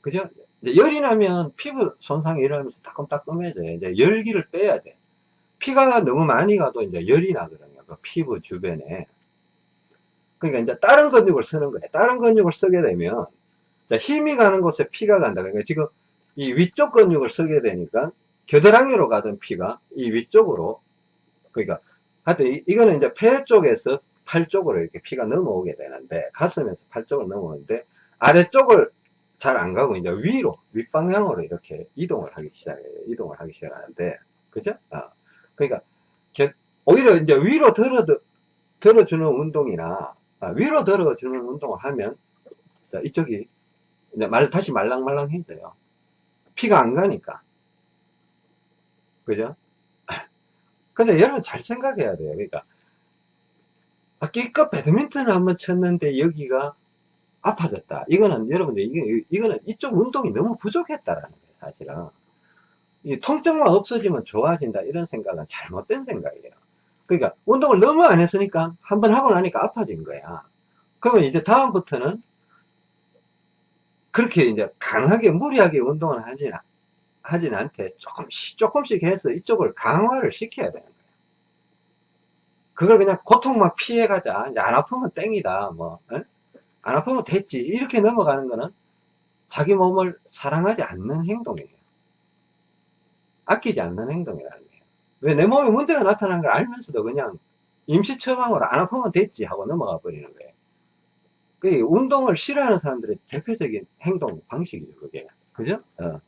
그죠? 이제 열이 나면 피부 손상이 일어나면서 따끔따끔해져요. 이제 열기를 빼야 돼. 피가 너무 많이 가도 이제 열이 나거든요. 그 피부 주변에. 그러니까 이제 다른 근육을 쓰는 거예요. 다른 근육을 쓰게 되면 자, 힘이 가는 곳에 피가 간다. 그러니까 지금 이 위쪽 근육을 쓰게 되니까 겨드랑이로 가던 피가 이 위쪽으로 그러니까 하여튼 이, 거는 이제 폐 쪽에서 팔 쪽으로 이렇게 피가 넘어오게 되는데 가슴에서 팔 쪽으로 넘어오는데 아래쪽을 잘 안 가고 이제 위로 윗방향으로 이렇게 이동을 하기 시작해요. 이동을 하기 시작하는데 그죠? 아, 그러니까 오히려 이제 위로 들어 들어주는 운동이나 아, 위로 들어주는 운동을 하면 자, 이쪽이 이제 말, 다시 말랑말랑해져요. 피가 안 가니까. 그죠? 근데 여러분 잘 생각해야 돼요. 그러니까, 아, 끼껏 배드민턴을 한번 쳤는데 여기가 아파졌다. 이거는 여러분들, 이게, 이거는 이쪽 운동이 너무 부족했다라는 거예요, 사실은. 이 통증만 없어지면 좋아진다. 이런 생각은 잘못된 생각이에요. 그러니까 운동을 너무 안 했으니까 한 번 하고 나니까 아파진 거야. 그러면 이제 다음부터는 그렇게 이제 강하게 무리하게 운동을 하진, 하진 않대. 조금씩 조금씩 해서 이쪽을 강화를 시켜야 되는 거야. 그걸 그냥 고통만 피해가자. 안 아프면 땡이다. 뭐, 에? 안 아프면 됐지. 이렇게 넘어가는 거는 자기 몸을 사랑하지 않는 행동이에요. 아끼지 않는 행동이라는. 왜 내 몸에 문제가 나타난 걸 알면서도 그냥 임시 처방으로 안 아프면 됐지 하고 넘어가 버리는 거예요. 그 운동을 싫어하는 사람들의 대표적인 행동 방식이죠, 그게. 그죠? 어.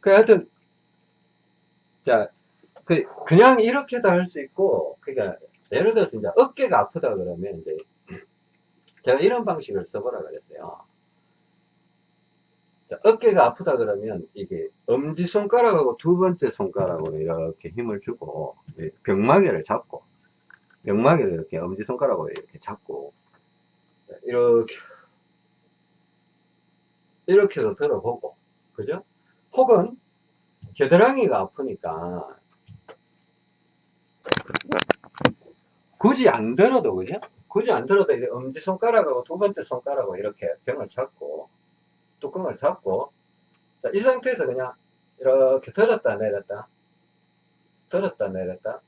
그 하여튼, 자, 그, 그냥 이렇게도 할 수 있고, 그니까, 예를 들어서 이제 어깨가 아프다 그러면 이제, 제가 이런 방식을 써보라 그랬어요. 자, 어깨가 아프다 그러면 이게 엄지손가락하고 두 번째 손가락으로 이렇게 힘을 주고, 병마개를 잡고, 병마개를 이렇게 엄지손가락으로 이렇게 잡고, 이렇게, 이렇게도 들어보고, 그죠? 혹은 겨드랑이가 아프니까 굳이 안 들어도 그죠? 굳이 안 들어도 엄지손가락하고 두 번째 손가락으로 이렇게 병을 잡고 뚜껑을 잡고 자, 이 상태에서 그냥 이렇게 들었다 내렸다 들었다 내렸다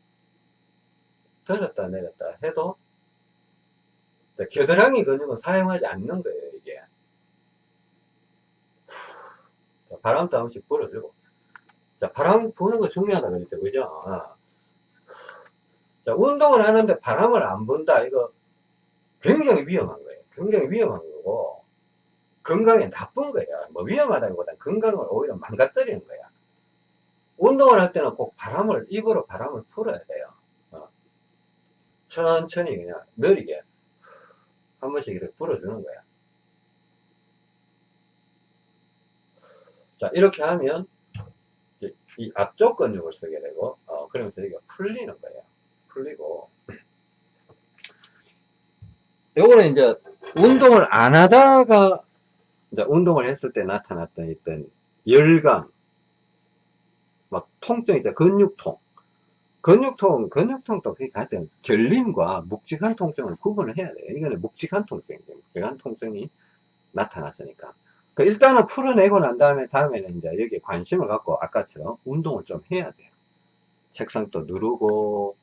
들었다 내렸다 해도 겨드랑이 근육은 사용하지 않는 거예요 이게 바람도 한 번씩 불어주고 자, 바람 부는 거 중요하다 그랬죠. 그죠? 어. 자, 운동을 하는데 바람을 안 분다. 이거 굉장히 위험한 거예요. 굉장히 위험한 거고, 건강에 나쁜 거예요. 뭐 위험하다기보다 건강을 오히려 망가뜨리는 거야. 운동을 할 때는 꼭 바람을, 입으로 바람을 풀어야 돼요. 어. 천천히 그냥 느리게 한 번씩 이렇게 불어주는 거야. 자, 이렇게 하면 이 앞쪽 근육을 쓰게 되고 어, 그러면서 여기가 풀리는 거예요. 풀리고 요거는 이제 운동을 안 하다가 이제 운동을 했을 때 나타났던 있던 열감 막 통증 이제 근육통 근육통 근육통도 그게 하여튼 결림과 묵직한 통증을 구분을 해야 돼요. 이거는 묵직한 통증이죠. 묵직한 통증이 나타났으니까 그 일단은 풀어내고 난 다음에 다음에는 이제 여기에 관심을 갖고 아까처럼 운동을 좀 해야 돼요. 책상도 누르고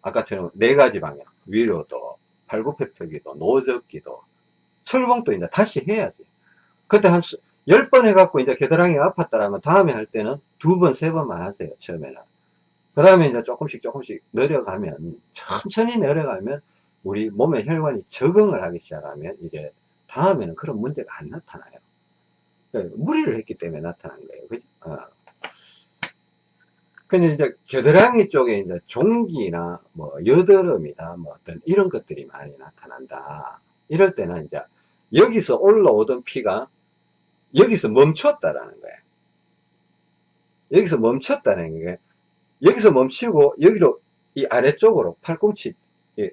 아까처럼 네 가지 방향 위로도 팔굽혀펴기도 노젓기도 철봉도 이제 다시 해야지. 그때 한 10번 해갖고 이제 겨드랑이 아팠다라면 다음에 할 때는 두 번, 세 번만 하세요. 처음에는. 그 다음에 이제 조금씩 조금씩 내려가면 천천히 내려가면 우리 몸의 혈관이 적응을 하기 시작하면 이제 다음에는 그런 문제가 안 나타나요. 네, 무리를 했기 때문에 나타난 거예요. 그죠? 어. 근데 이제 겨드랑이 쪽에 이제 종기나 뭐 여드름이나 뭐 어떤 이런 것들이 많이 나타난다. 이럴 때는 이제 여기서 올라오던 피가 여기서 멈췄다라는 거예요. 여기서 멈췄다는 게 여기서 멈추고 여기로 이 아래쪽으로 팔꿈치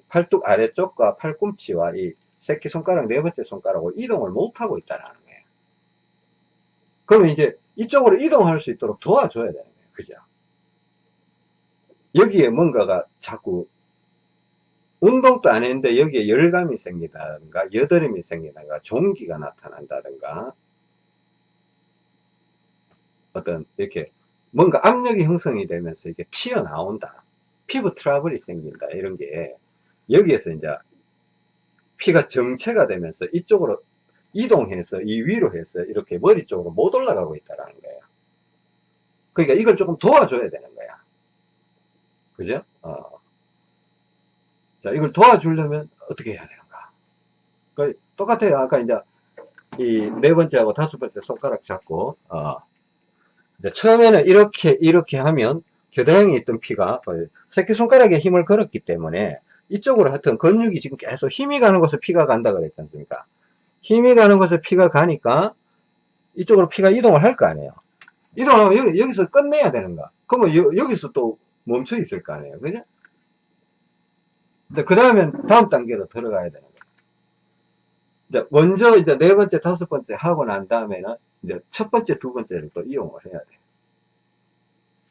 팔뚝 아래쪽과 팔꿈치와 이 새끼손가락 네 번째 손가락으로 이동을 못하고 있다는 거예요. 그러면 이제 이쪽으로 이동할 수 있도록 도와줘야 되는 거예요. 그죠? 여기에 뭔가가 자꾸 운동도 안 했는데 여기에 열감이 생기다든가 여드름이 생기다든가 종기가 나타난다든가 어떤 이렇게 뭔가 압력이 형성이 되면서 이게 튀어나온다 피부 트러블이 생긴다 이런 게 여기에서 이제 피가 정체가 되면서 이쪽으로 이동해서 이 위로 해서 이렇게 머리 쪽으로 못 올라가고 있다라는 거예요. 그러니까 이걸 조금 도와줘야 되는 거야. 그죠? 어. 자, 이걸 도와주려면 어떻게 해야 되는가? 그 똑같아요. 아까 이제 이 네 번째하고 다섯 번째 손가락 잡고, 어. 처음에는 이렇게, 이렇게 하면 겨드랑이에 있던 피가 새끼손가락에 힘을 걸었기 때문에 이쪽으로 하여튼 근육이 지금 계속 힘이 가는 곳에 피가 간다 그랬지 않습니까? 힘이 가는 곳에 피가 가니까 이쪽으로 피가 이동을 할 거 아니에요. 이동하면 여기, 여기서 끝내야 되는가. 그러면 여, 기서또 멈춰 있을 거 아니에요. 그죠? 그 다음엔 다음 단계로 들어가야 되는 거예요. 먼저 이제 네 번째, 다섯 번째 하고 난 다음에는 이제 첫 번째, 두 번째를 또 이용을 해야 돼요.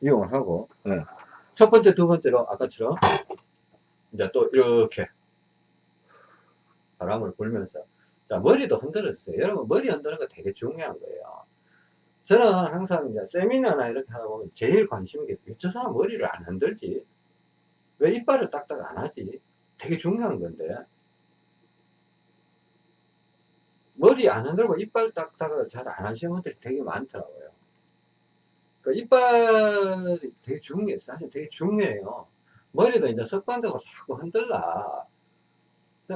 이용을 하고, 네. 첫 번째, 두 번째로 아까처럼 이제 또 이렇게 바람을 불면서 자, 머리도 흔들어 주세요. 여러분, 머리 흔드는 거 되게 중요한 거예요. 저는 항상 이제 세미나나 이렇게 하다 보면 제일 관심인 게, 저 사람 머리를 안 흔들지? 왜 이빨을 딱딱 안 하지? 되게 중요한 건데. 머리 안 흔들고 이빨 닦다가 잘 안 하시는 분들이 되게 많더라고요. 그 이빨이 되게 중요해요. 사실 되게 중요해요. 머리도 이제 습관되고 자꾸 흔들라.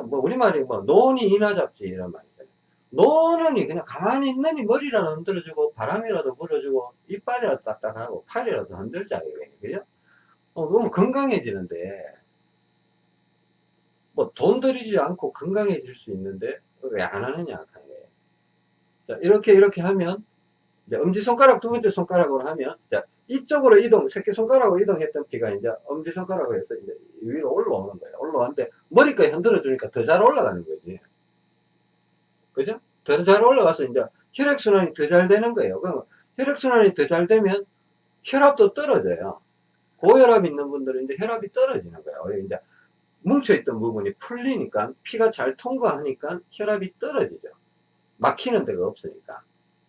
뭐, 우리말이 뭐, 논이 이나 잡지, 이런 말이잖아요. 노는이 그냥 가만히 있느니 머리라도 흔들어주고, 바람이라도 불어주고, 이빨이라도 딱딱하고, 팔이라도 흔들자, 이거예요. 그죠? 어, 그러면 건강해지는데, 뭐, 돈 들이지 않고 건강해질 수 있는데, 왜 안 하느냐. 자, 이렇게, 이렇게 하면, 엄지손가락 두 번째 손가락으로 하면, 자, 이쪽으로 이동, 새끼손가락으로 이동했던 피가 이제 엄지손가락으로 해서 이제 위로 올라오는 거예요. 올라오는데, 머리까지 흔들어 주니까 더 잘 올라가는 거지. 그죠? 더 잘 올라가서 이제 혈액순환이 더 잘 되는 거예요. 그러면 혈액순환이 더 잘 되면 혈압도 떨어져요. 고혈압 있는 분들은 이제 혈압이 떨어지는 거예요. 이제 뭉쳐있던 부분이 풀리니까 피가 잘 통과하니까 혈압이 떨어지죠. 막히는 데가 없으니까.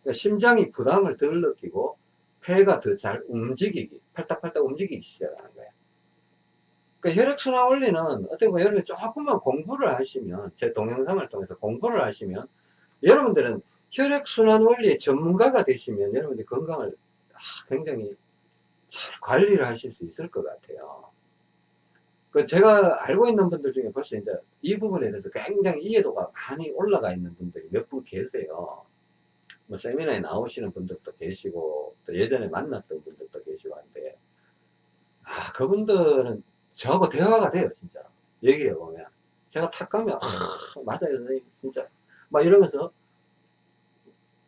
그러니까 심장이 부담을 덜 느끼고 폐가 더 잘 움직이기, 팔딱팔딱 움직이기 시작하는 거예요. 그러니까 혈액순환 원리는 어떻게 보면 여러분이 조금만 공부를 하시면, 제 동영상을 통해서 공부를 하시면, 여러분들은 혈액순환 원리의 전문가가 되시면 여러분들이 건강을 굉장히 잘 관리를 하실 수 있을 것 같아요. 그 제가 알고 있는 분들 중에 벌써 이제 이 부분에 대해서 굉장히 이해도가 많이 올라가 있는 분들이 몇 분 계세요. 뭐 세미나에 나오시는 분들도 계시고 또 예전에 만났던 분들도 계시고 한데 아 그분들은 저하고 대화가 돼요 진짜. 얘기해 보면. 제가 탁 가면 아 맞아요 선생님 진짜. 막 이러면서.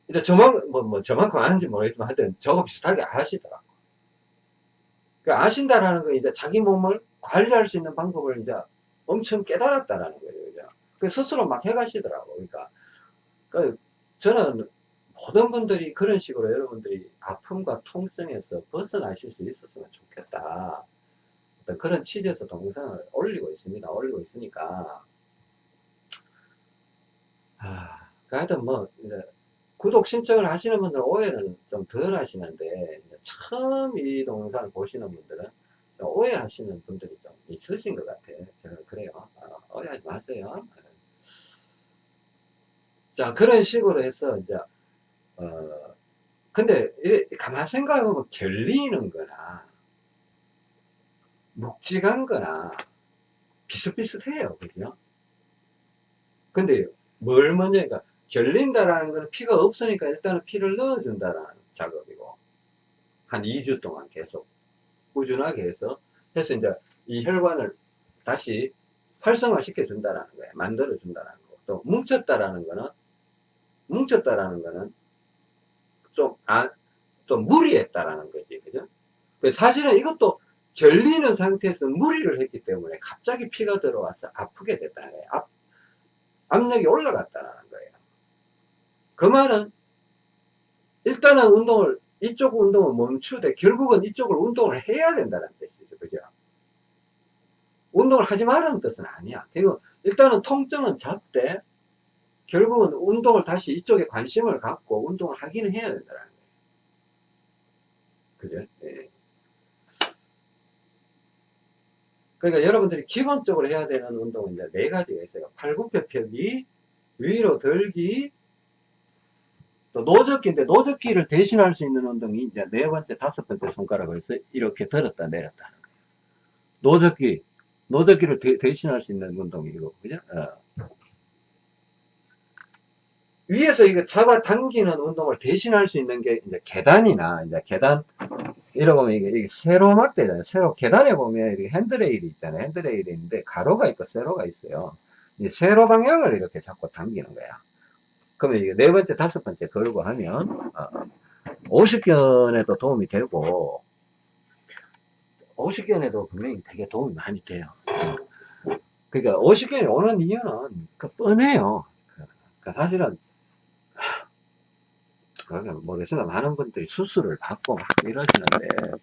이제 저만 뭐, 뭐 저만큼 아는지 모르겠지만 하여튼 저하고 비슷하게 아시더라고 그 아신다라는 건 이제 자기 몸을 관리할 수 있는 방법을 이제 엄청 깨달았다라는 거예요 그죠? 그 스스로 막 해가시더라고 그러니까 그 저는 모든 분들이 그런 식으로 여러분들이 아픔과 통증에서 벗어나실 수 있었으면 좋겠다. 어떤 그런 취지에서 동영상을 올리고 있습니다. 올리고 있으니까. 아, 하여튼 뭐, 구독 신청을 하시는 분들은 오해는 좀 덜 하시는데, 처음 이 동영상을 보시는 분들은 오해하시는 분들이 좀 있으신 것 같아요. 제가 그래요. 어, 오해하지 마세요. 자, 그런 식으로 해서 이제 어, 근데, 가만 생각해보면 결리는 거나, 묵직한 거나, 비슷비슷해요. 그죠? 근데, 뭘 먼저, 그러니까, 결린다라는 거는 피가 없으니까 일단은 피를 넣어준다라는 작업이고, 한 2주 동안 계속 꾸준하게 해서, 해서 이제 이 혈관을 다시 활성화 시켜준다라는 거예요. 만들어준다라는 거. 또, 뭉쳤다라는 거는, 뭉쳤다라는 거는 좀, 아, 좀 무리했다라는 거지. 그죠? 사실은 이것도 결리는 상태에서 무리를 했기 때문에 갑자기 피가 들어와서 아프게 됐다는 거예요. 압, 압력이 올라갔다는 거예요. 그 말은 일단은 운동을 이쪽 운동을 멈추되 결국은 이쪽을 운동을 해야 된다는 뜻이죠. 그죠? 운동을 하지 말라는 뜻은 아니야. 그리고 일단은 통증은 잡되 결국은 운동을 다시 이쪽에 관심을 갖고 운동을 하기는 해야 된다는 거예요. 그죠? 예. 그러니까 여러분들이 기본적으로 해야 되는 운동은 이제 네 가지가 있어요. 팔굽혀 펴기, 위로 들기, 또 노젓기인데 노젓기를 대신할 수 있는 운동이 이제 네 번째, 다섯 번째 손가락을 해서 이렇게 들었다 내렸다. 노젓기, 노젓기를 대, 신할수 있는 운동이 이거, 그죠? 어. 위에서 이거 잡아당기는 운동을 대신할 수 있는 게 이제 계단이나 이제 계단 이러 보면 이게, 이게 세로막대잖아요. 세로 계단에 보면 이렇게 핸드레일이 있잖아요. 핸드레일이 있는데 가로가 있고 세로가 있어요. 이 세로 방향을 이렇게 잡고 당기는 거야. 그러면 이게 네 번째, 다섯 번째 걸고 하면 어, 50견에도 도움이 되고 50견에도 분명히 되게 도움이 많이 돼요. 그러니까 50견이 오는 이유는 그 뻔해요. 그러니까 사실은 모르겠습니다. 많은 분들이 수술을 받고 막 이러시는데,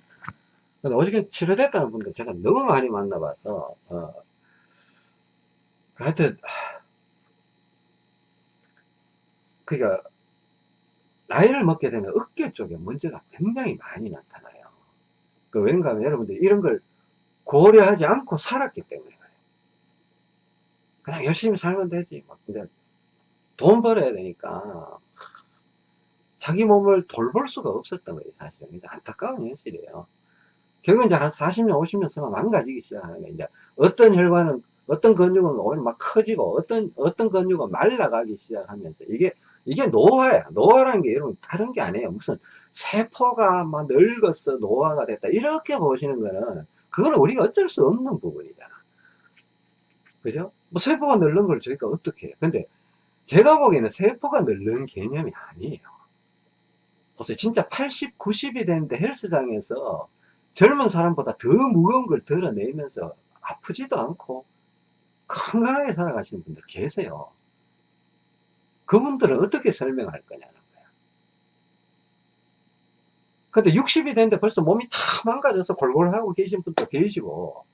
어저께 치료됐다는 분들 제가 너무 많이 만나봐서, 어, 하여튼, 그니까, 나이를 먹게 되면 어깨 쪽에 문제가 굉장히 많이 나타나요. 그 왠가 하면 여러분들 이런 걸 고려하지 않고 살았기 때문에. 그냥 열심히 살면 되지. 막, 이제 돈 벌어야 되니까 자기 몸을 돌볼 수가 없었던 거예요 사실은 이제 안타까운 현실이에요 결국 이제 한 40년 50년 쓰면 망가지기 시작하는 거예요 이제 어떤 혈관은 어떤 근육은 오히려 막 커지고 어떤 어떤 근육은 말라가기 시작하면서 이게 이게 노화야. 노화라는 게 여러분 다른 게 아니에요. 무슨 세포가 막 늙었어 노화가 됐다. 이렇게 보시는 거는 그거는 우리가 어쩔 수 없는 부분이잖아 그죠? 뭐 세포가 늙는 걸 저희가 어떻게 해요? 근데 제가 보기에는 세포가 늙는 개념이 아니에요. 보세요. 진짜 80 90이 됐는데 헬스장에서 젊은 사람보다 더 무거운 걸 드러내면서 아프지도 않고 건강하게 살아가시는 분들 계세요. 그분들은 어떻게 설명할 거냐는 거야. 근데 60이 됐는데 벌써 몸이 다 망가져서 골골 하고 계신 분도 계시고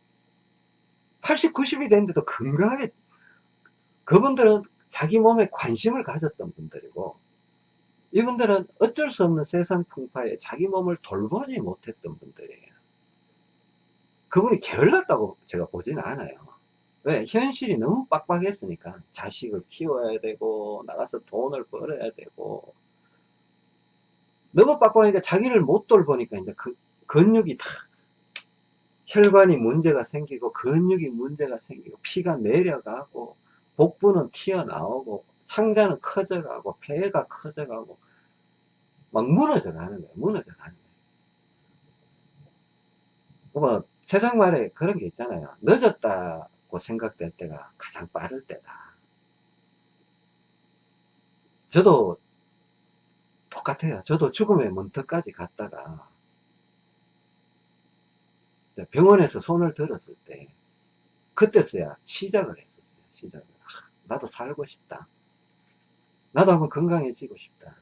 80, 90이 됐는데도 건강하게 그분들은 자기 몸에 관심을 가졌던 분들이고 이분들은 어쩔 수 없는 세상 풍파에 자기 몸을 돌보지 못했던 분들이에요. 그분이 게을렀다고 제가 보지는 않아요. 왜? 현실이 너무 빡빡했으니까 자식을 키워야 되고 나가서 돈을 벌어야 되고. 너무 빡빡하니까 자기를 못 돌보니까 이제 그 근육이 다 혈관이 문제가 생기고 근육이 문제가 생기고 피가 내려가고 복부는 튀어나오고 창자는 커져가고 폐가 커져가고 막 무너져 가는 거예요 무너져 가는 거예요. 뭐 세상 말에 그런 게 있잖아요. 늦었다 고 생각될 때가 가장 빠를 때다. 저도 똑같아요. 저도 죽음의 문턱까지 갔다가 병원에서 손을 들었을 때 그때서야 시작을 했었어요. 시작을. 나도 살고 싶다. 나도 한번 건강해지고 싶다.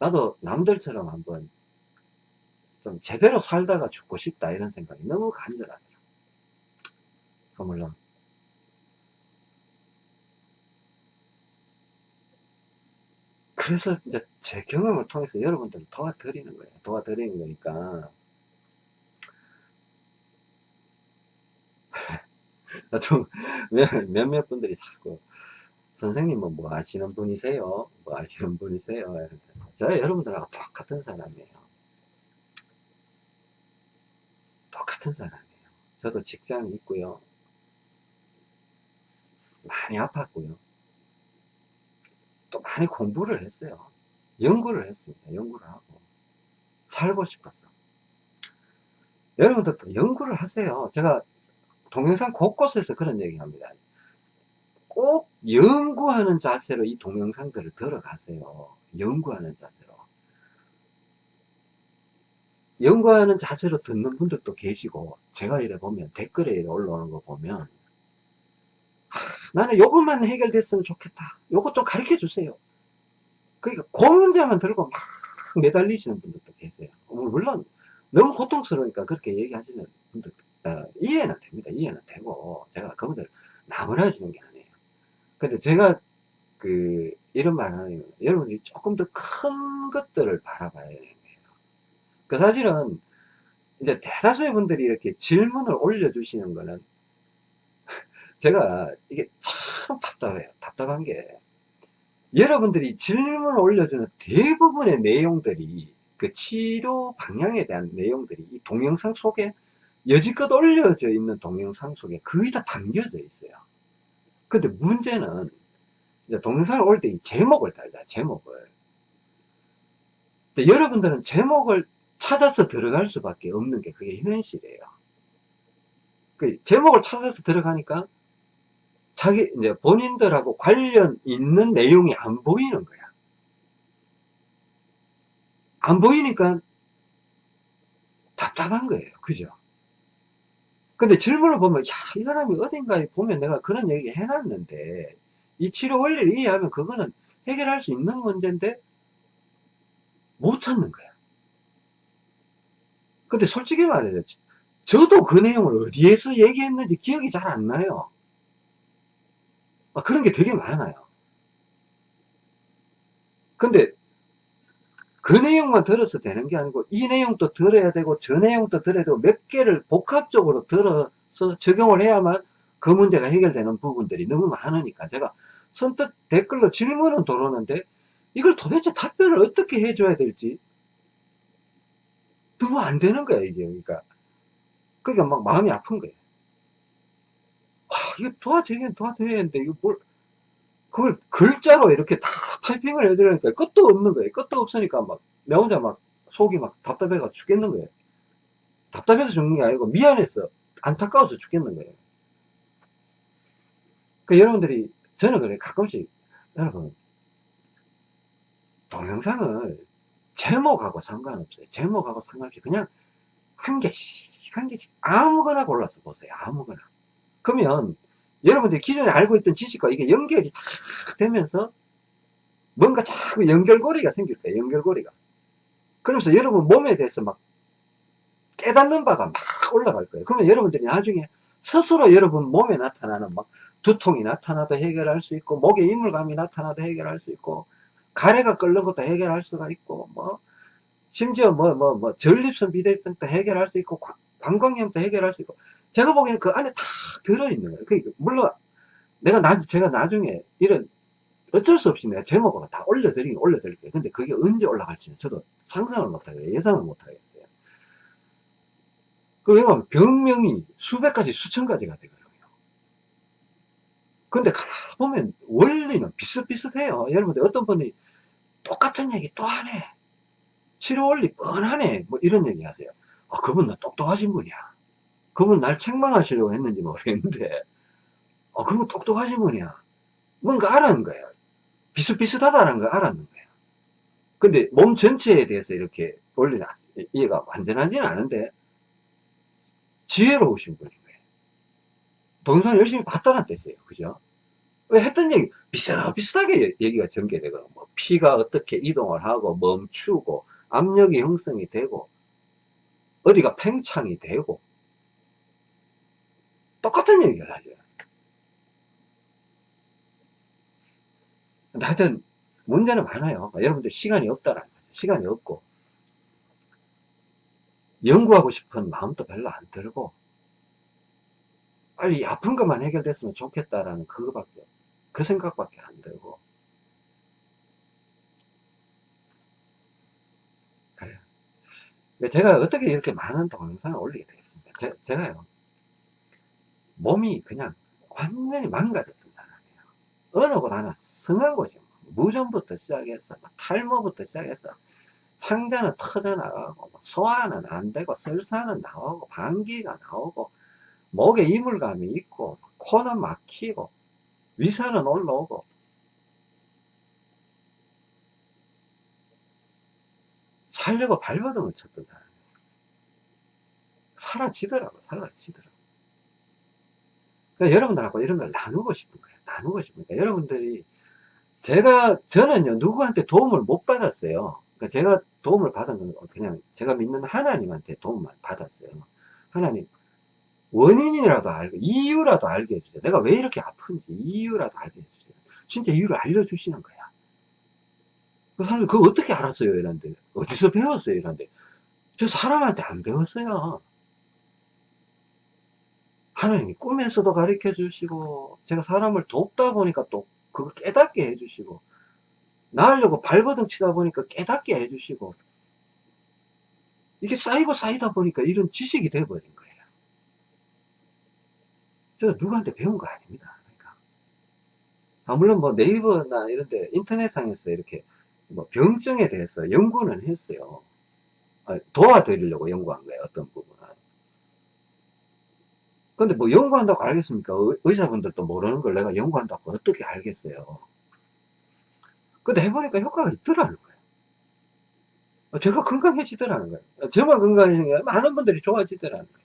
나도 남들처럼 한번 좀 제대로 살다가 죽고 싶다 이런 생각이 너무 간절하더 물론 그래서 이제 제 경험을 통해서 여러분들을 도와드리는 거예요. 도와드리는 거니까. 좀 몇몇 분들이 자꾸 선생님은 뭐 아시는 분이세요? 뭐 아시는 분이세요? 저 여러분들하고 똑같은 사람이에요. 똑같은 사람이에요. 저도 직장이 있고요. 많이 아팠고요. 또 많이 공부를 했어요. 연구를 했습니다. 연구를 하고. 살고 싶었어. 여러분들도 연구를 하세요. 제가 동영상 곳곳에서 그런 얘기 합니다. 꼭 연구하는 자세로 이 동영상들을 들어가세요. 연구하는 자세로. 연구하는 자세로 듣는 분들도 계시고, 제가 이래 보면, 댓글에 이래 올라오는 거 보면, 나는 요것만 해결됐으면 좋겠다. 요것 좀 가르쳐 주세요. 그러니까 그 문제만 들고 막 매달리시는 분들도 계세요. 물론 너무 고통스러우니까 그렇게 얘기하시는 분들 어, 이해는 됩니다. 이해는 되고 제가 그분들 나무라지는 게 아니에요. 근데 제가 그 이런 말 하는 여러분들이 조금 더 큰 것들을 바라봐야 되는 거예요. 그 사실은 이제 대다수의 분들이 이렇게 질문을 올려주시는 거는 제가 이게 참 답답해요. 답답한 게 여러분들이 질문을 올려주는 대부분의 내용들이 그 치료 방향에 대한 내용들이 이 동영상 속에 여지껏 올려져 있는 동영상 속에 거의 다 담겨져 있어요. 근데 문제는 동영상을 올 때 이 제목을 달자, 제목을. 여러분들은 제목을 찾아서 들어갈 수밖에 없는 게 그게 현실이에요. 그 제목을 찾아서 들어가니까 자기 이제 본인들하고 관련 있는 내용이 안 보이는 거야. 안 보이니까 답답한 거예요. 그죠? 근데 질문을 보면, 야, 이 사람이 어딘가에 보면 내가 그런 얘기 해놨는데, 이 치료 원리를 이해하면 그거는 해결할 수 있는 문제인데, 못 찾는 거야. 근데 솔직히 말해서, 저도 그 내용을 어디에서 얘기했는지 기억이 잘 안 나요. 아, 그런 게 되게 많아요. 근데 그 내용만 들어서 되는 게 아니고 이 내용도 들어야 되고 저 내용도 들어야 되고 몇 개를 복합적으로 들어서 적용을 해야만 그 문제가 해결되는 부분들이 너무 많으니까 제가 선뜻 댓글로 질문은 들어오는데 이걸 도대체 답변을 어떻게 해줘야 될지 너무 안 되는 거야 이게 그러니까 그러니까 막 마음이 아픈 거예요 와 이거 도와줘야 도와줘야되는데 이거 뭘 그걸 글자로 이렇게 다 타이핑을 해드리니까 끝도 없는 거예요. 끝도 없으니까 막 내 혼자 막 속이 막 답답해가 죽겠는 거예요. 답답해서 죽는 게 아니고 미안해서 안타까워서 죽겠는 거예요. 그 여러분들이 저는 그래 가끔씩 여러분 동영상을 제목하고 상관없어요. 제목하고 상관없이 그냥 한 개씩 한 개씩 아무거나 골라서 보세요. 아무거나 그러면 여러분들이 기존에 알고 있던 지식과 이게 연결이 다 되면서 뭔가 자꾸 연결고리가 생길 거예요 연결고리가. 그러면서 여러분 몸에 대해서 막 깨닫는 바가 막 올라갈 거예요. 그러면 여러분들이 나중에 스스로 여러분 몸에 나타나는 막 두통이 나타나도 해결할 수 있고 목에 이물감이 나타나도 해결할 수 있고 가래가 끓는 것도 해결할 수가 있고 뭐 심지어 뭐 뭐 뭐 전립선 비대증도 해결할 수 있고 방광염도 해결할 수 있고 제가 보기에는 그 안에 다 들어있는 거예요. 그 물론 내가 나 제가 나중에 이런 어쩔 수 없이 내가 제목으로 다 올려드리긴 올려드릴게요. 근데 그게 언제 올라갈지는 저도 상상을 못하겠어요. 예상을 못하겠어요. 그 왜냐면 병명이 수백 가지 수천 가지가 되거든요. 근데 가보면 원리는 비슷비슷해요. 여러분들 어떤 분이 똑같은 얘기 또 하네. 치료 원리 뻔하네. 뭐 이런 얘기 하세요. 아, 그분 은 똑똑하신 분이야 그분 날 책망하시려고 했는지 모르겠는데. 아, 그분 똑똑하신 분이야. 뭔가 알았는 거예요 비슷비슷하다는 걸 알았는 거예요 근데 몸 전체에 대해서 이렇게 원리는 이해가 완전하지는 않은데 지혜로우신 분인 거예요 동영상 열심히 봤다는 뜻이에요. 그죠? 왜 했던 얘기 비슷비슷하게 얘기가 전개되거든요 뭐 피가 어떻게 이동을 하고 멈추고 압력이 형성이 되고 어디가 팽창이 되고 똑같은 얘기를 하죠 하여튼 문제는 많아요. 여러분들 시간이 없다라는 거죠. 시간이 없고. 연구하고 싶은 마음도 별로 안 들고 빨리 아픈 것만 해결됐으면 좋겠다라는 그거밖에 그 생각밖에 안 들고. 그래요. 제가 어떻게 이렇게 많은 동영상을 올리게 되겠습니까? 제, 제가요 몸이 그냥 완전히 망가졌던 사람이에요. 어느 곳 하나 성한 거죠 무전부터 시작해서 탈모부터 시작해서 창자는 터져나가고 소화는 안 되고 설사는 나오고 방귀가 나오고 목에 이물감이 있고 코는 막히고 위산은 올라오고 살려고 발버둥을 쳤던 사람이에요. 사라지더라고 사라지더라고 그러니까 여러분들하고 이런 걸 나누고 싶은 거예요. 나누고 싶은 거예요. 여러분들이 제가 저는요 누구한테 도움을 못 받았어요. 그러니까 제가 도움을 받은 건 그냥 제가 믿는 하나님한테 도움을 받았어요. 하나님 원인이라도 알고 이유라도 알게 해주세요. 내가 왜 이렇게 아픈지 이유라도 알게 해주세요. 진짜 이유를 알려주시는 거야. 그 사람이 그거 어떻게 알았어요 이런데? 어디서 배웠어요 이런데? 저 사람한테 안 배웠어요 하나님이 꿈에서도 가르쳐 주시고 제가 사람을 돕다 보니까 또 그걸 깨닫게 해주시고 나으려고 발버둥 치다 보니까 깨닫게 해주시고 이게 쌓이고 쌓이다 보니까 이런 지식이 돼버린 거예요 제가 누구한테 배운 거 아닙니다. 그러니까. 아, 물론 뭐 네이버나 이런데 인터넷상에서 이렇게 뭐 병증에 대해서 연구는 했어요. 아, 도와드리려고 연구한 거예요. 어떤 부분은. 근데 뭐 연구한다고 알겠습니까? 의사분들도 모르는 걸 내가 연구한다고 어떻게 알겠어요? 근데 해보니까 효과가 있더라는 거예요. 제가 건강해지더라는 거예요. 저만 건강해지는 게 많은 분들이 좋아지더라는 거예요.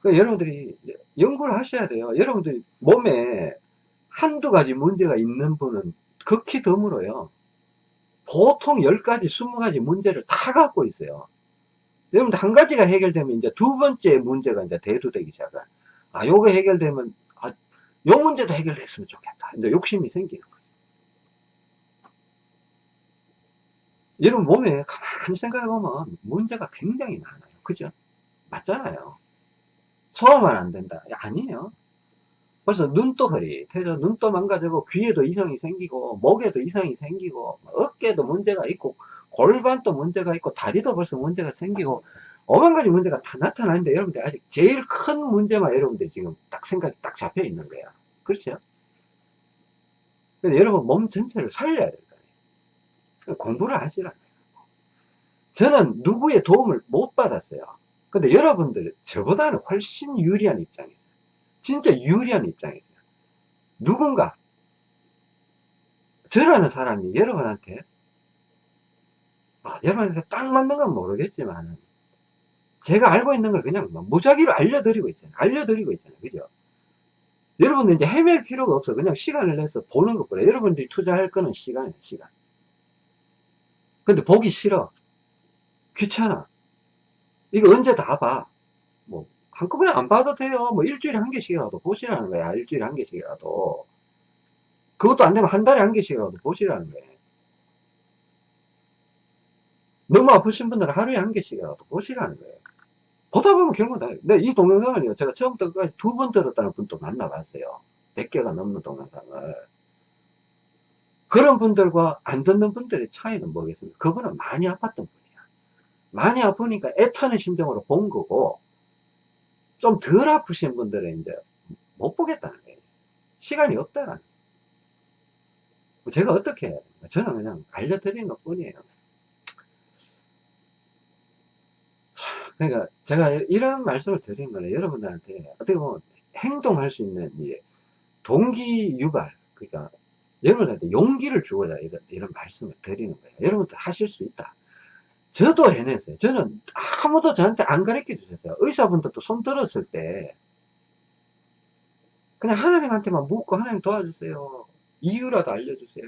그러니까 여러분들이 연구를 하셔야 돼요. 여러분들이 몸에 한두 가지 문제가 있는 분은 극히 드물어요. 보통 10가지, 20가지 문제를 다 갖고 있어요. 여러분들 한 가지가 해결되면 이제 두 번째 문제가 이제 대두되기 시작해. 아, 요거 해결되면, 아, 요 문제도 해결됐으면 좋겠다. 이제 욕심이 생기는 거죠. 여러분 몸에 가만히 생각해 보면 문제가 굉장히 많아요. 그죠? 맞잖아요. 소화만 안 된다. 아니에요. 벌써 눈도 흐릿해져 눈도 망가지고 귀에도 이상이 생기고 목에도 이상이 생기고 어깨도 문제가 있고 골반도 문제가 있고 다리도 벌써 문제가 생기고 오만 가지 문제가 다 나타나는데 여러분들 아직 제일 큰 문제만 여러분들 지금 딱 생각이 딱 잡혀 있는 거야. 그렇죠? 근데 여러분 몸 전체를 살려야 될 거예요. 공부를 하시라. 저는 누구의 도움을 못 받았어요. 근데 여러분들 저보다는 훨씬 유리한 입장이에요 진짜 유리한 입장이죠. 누군가 저라는 사람이 여러분한테 아, 여러분한테 딱 맞는 건 모르겠지만 제가 알고 있는 걸 그냥 뭐 무작위로 알려드리고 있잖아요. 알려드리고 있잖아요. 그죠? 여러분들 이제 헤맬 필요가 없어. 그냥 시간을 내서 보는 것보다 여러분들이 투자할 거는 시간이에요. 시간. 근데 보기 싫어. 귀찮아. 이거 언제 다 봐. 뭐 한꺼번에 안 봐도 돼요. 뭐 일주일에 한 개씩이라도 보시라는 거야. 일주일에 한 개씩이라도. 그것도 안 되면 한 달에 한 개씩이라도 보시라는 거예요. 너무 아프신 분들은 하루에 한 개씩이라도 보시라는 거예요. 보다 보면 결국 다, 네, 이 동영상을요, 제가 처음부터 끝까지 두 번 들었다는 분도 만나봤어요. 100개가 넘는 동영상을. 그런 분들과 안 듣는 분들의 차이는 뭐겠습니까? 그분은 많이 아팠던 분이야. 많이 아프니까 애타는 심정으로 본 거고, 좀 덜 아프신 분들은 이제 못 보겠다는 거예요. 시간이 없다는 거예요. 제가 어떻게 됩니까? 저는 그냥 알려드리는 것 뿐이에요. 그러니까 제가 이런 말씀을 드리는 거는 여러분들한테 어떻게 보면 행동할 수 있는 동기 유발, 그러니까 여러분한테 용기를 주고자 이런, 이런 말씀을 드리는 거예요. 여러분들 하실 수 있다. 저도 해냈어요. 저는 아무도 저한테 안 가르쳐 주셨어요. 의사분들도 손 들었을 때 그냥 하나님한테만 묻고 하나님 도와주세요. 이유라도 알려주세요.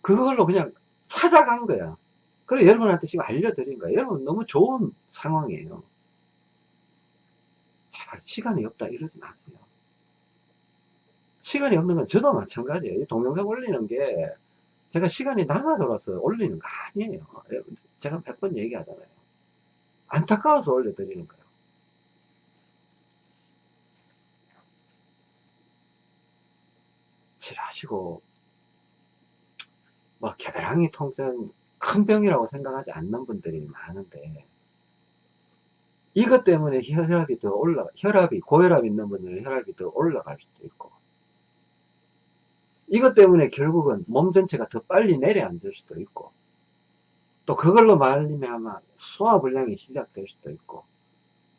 그걸로 그냥 찾아간 거야. 그래 여러분한테 지금 알려드린 거야. 여러분 너무 좋은 상황이에요. 제발 시간이 없다 이러지 마세요. 시간이 없는 건 저도 마찬가지예요. 동영상 올리는 게 제가 시간이 남아 돌아서 올리는 거 아니에요. 제가 몇 번 얘기하잖아요. 안타까워서 올려드리는 거예요. 칠하시고, 뭐, 겨드랑이 통증 큰 병이라고 생각하지 않는 분들이 많은데, 이것 때문에 혈압이 더 올라, 혈압이, 고혈압 있는 분들은 혈압이 더 올라갈 수도 있고, 이것 때문에 결국은 몸 전체가 더 빨리 내려앉을 수도 있고 또 그걸로 말리면 아마 소화불량이 시작될 수도 있고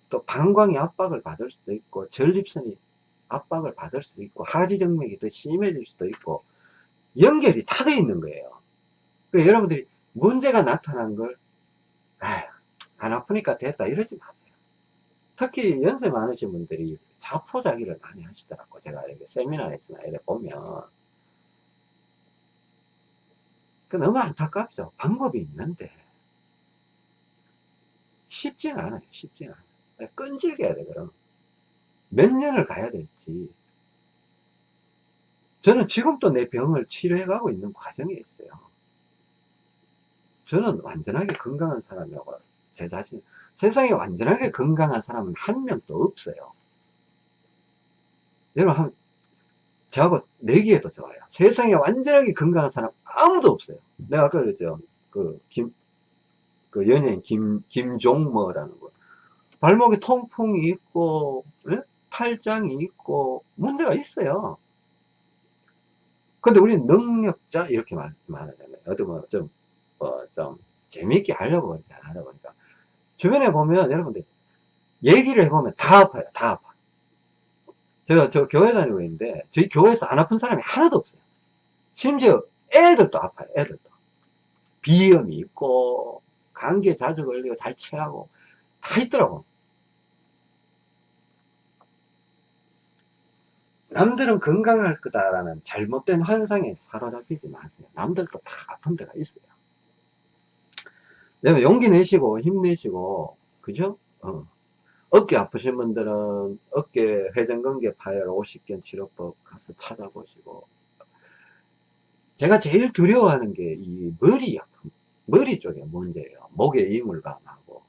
또 방광이 압박을 받을 수도 있고 전립선이 압박을 받을 수도 있고 하지정맥이 더 심해질 수도 있고 연결이 다 돼 있는 거예요. 그러니까 여러분들이 문제가 나타난 걸안 아프니까 됐다 이러지 마세요. 특히 연세 많으신 분들이 자포자기를 많이 하시더라고. 제가 이렇게 세미나에서나 이렇게 보면. 그 너무 안타깝죠. 방법이 있는데 쉽지는 않아요. 쉽지는 않아요. 끈질겨야 돼 그럼. 몇 년을 가야 될지. 저는 지금도 내 병을 치료해 가고 있는 과정에 있어요. 저는 완전하게 건강한 사람이라고 제 자신 세상에 완전하게 건강한 사람은 한 명도 없어요. 여러분 한 저하고 내기에도 좋아요. 세상에 완전하게 건강한 사람 아무도 없어요. 내가 아까 그랬죠. 그, 김, 그 연예인 김, 김종머라는 거. 발목에 통풍이 있고, 예? 탈장이 있고, 문제가 있어요. 근데 우리는 능력자, 이렇게 말, 말하잖아요. 어떻게 보면 좀, 어, 좀, 재미있게 하려고 하다 보니까. 주변에 보면 여러분들, 얘기를 해보면 다 아파요. 다 아파. 제가 저 교회 다니고 있는데 저희 교회에서 안 아픈 사람이 하나도 없어요. 심지어 애들도 아파요. 애들도. 비염이 있고 감기에 자주 걸리고 잘 체하고 다 있더라고. 남들은 건강할 거다라는 잘못된 환상에 사로잡히지 마세요. 남들도 다 아픈 데가 있어요. 내가 용기 내시고 힘내시고 그죠? 어. 어깨 아프신 분들은 어깨 회전근개 파열 50견 치료법 가서 찾아보시고 제가 제일 두려워하는 게 이 머리 아픔 머리 쪽에 문제예요 목에 이물감하고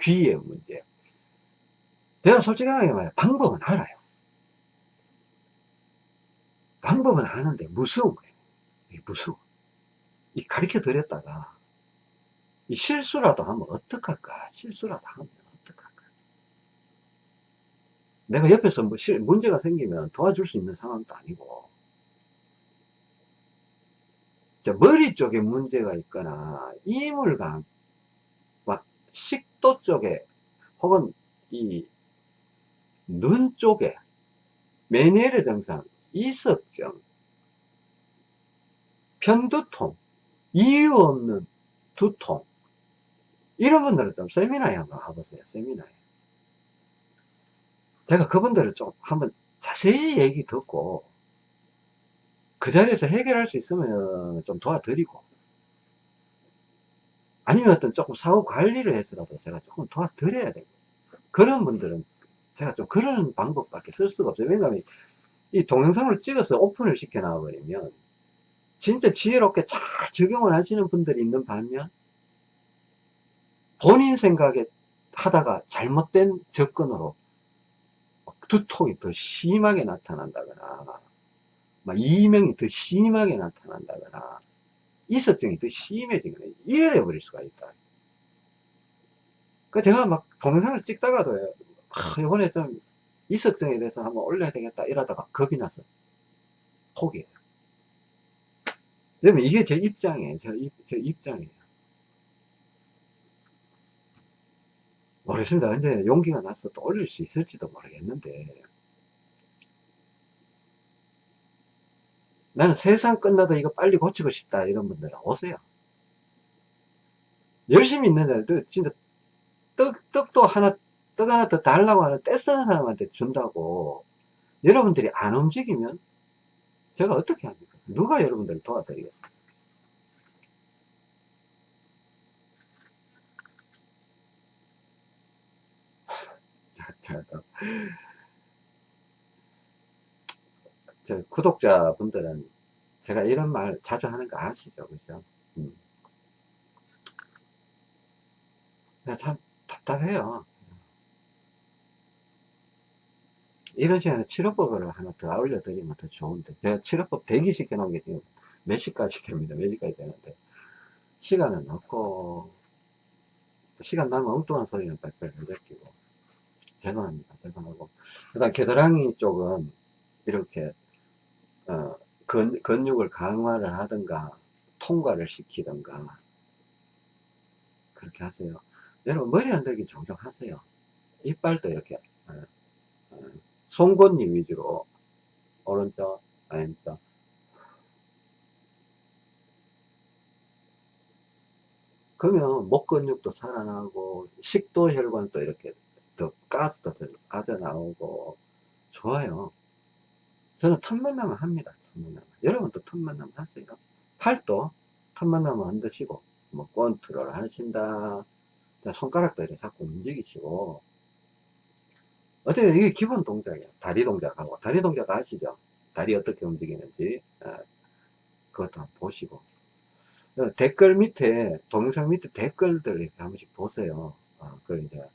귀에 문제 제가 솔직하게 말해 방법은 알아요. 방법은 아는데 무서운 거예요. 무서워. 이 가르쳐 드렸다가 이 실수라도 하면 어떡할까? 실수라도 하면 어떡할까? 내가 옆에서 뭐 실, 문제가 생기면 도와줄 수 있는 상황도 아니고 자, 머리 쪽에 문제가 있거나 이물감 막 식도 쪽에 혹은 이 눈 쪽에 메니에르 증상, 이석증, 편두통, 이유 없는 두통 이런 분들은 좀 세미나에 한번 가보세요. 세미나에. 제가 그분들을 좀 한번 자세히 얘기 듣고 그 자리에서 해결할 수 있으면 좀 도와드리고 아니면 어떤 조금 사후 관리를 해서라도 제가 조금 도와드려야 되고 그런 분들은 제가 좀 그런 방법밖에 쓸 수가 없어요. 왜냐하면 이 동영상을 찍어서 오픈을 시켜 놔버리면 진짜 지혜롭게 잘 적용을 하시는 분들이 있는 반면 본인 생각에 하다가 잘못된 접근으로 두통이 더 심하게 나타난다거나 막 이명이 더 심하게 나타난다거나 이석증이 더 심해지거나 이래 돼 버릴 수가 있다. 그 제가 막 동영상을 찍다가도 아, 이번에 좀 이석증에 대해서 한번 올려야 되겠다 이러다가 겁이 나서 포기해요. 왜냐면 이게 제 입장이에요. 제, 입, 제 입장이에요. 모르겠습니다. 언제 용기가 나서 또 올릴 수 있을지도 모르겠는데 나는 세상 끝나도 이거 빨리 고치고 싶다 이런 분들은 오세요. 열심히 있는 애들 진짜 떡, 떡도 하나 떡 하나 더 달라고 하는 떼쓰는 사람한테 준다고 여러분들이 안 움직이면 제가 어떻게 합니까? 누가 여러분들을 도와드리겠습니 저 구독자분들은 제가 이런 말 자주 하는 거 아시죠? 그죠? 음. 참 답답해요. 이런 시간에 치료법을 하나 더 올려드리면 더 좋은데 제가 치료법 대기 시켜 놓은 게 지금 몇 시까지 됩니다 몇 시까지 되는데 시간은 없고 시간 나면 엉뚱한 소리는 빽빽 느끼고 죄송합니다. 죄송하고. 그 다음 겨드랑이 쪽은 이렇게 어, 근, 근육을 강화를 하든가 통과를 시키든가 그렇게 하세요. 여러분 머리 흔들기 종종 하세요. 이빨도 이렇게 어, 어, 송곳니 위주로 오른쪽 왼쪽. 그러면 목 근육도 살아나고 식도 혈관도 이렇게 더 가스도 더 빠져나오고 좋아요. 저는 틈만 나면 합니다 틈만 나면. 여러분도 틈만 나면 하세요. 팔도 틈만 나면 흔드시고 뭐 권투를 하신다. 손가락도 이렇게 자꾸 움직이시고. 어떻게 이게 기본 동작이에요. 다리 동작하고. 다리 동작 아시죠? 다리 어떻게 움직이는지. 아, 그것도 한번 보시고. 어, 댓글 밑에 동영상 밑에 댓글들 이렇게 한 번씩 보세요. 어, 그 이제 어,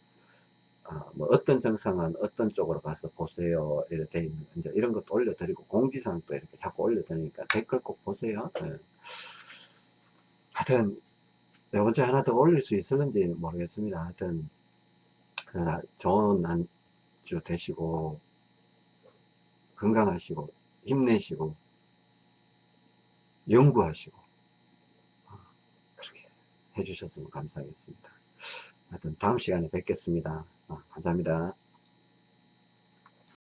뭐 어떤 증상은 어떤 쪽으로 가서 보세요. 이렇게 있는 이제 이런 것도 올려드리고 공지사항도 이렇게 자꾸 올려드리니까 댓글 꼭 보세요. 네. 하여튼 네 번째 하나 더 올릴 수 있을는지 모르겠습니다. 하여튼 좋은 주 되시고 건강하시고 힘내시고 연구하시고 어, 그렇게 해주셨으면 감사하겠습니다. 하여튼 다음 시간에 뵙겠습니다. 어, 감사합니다.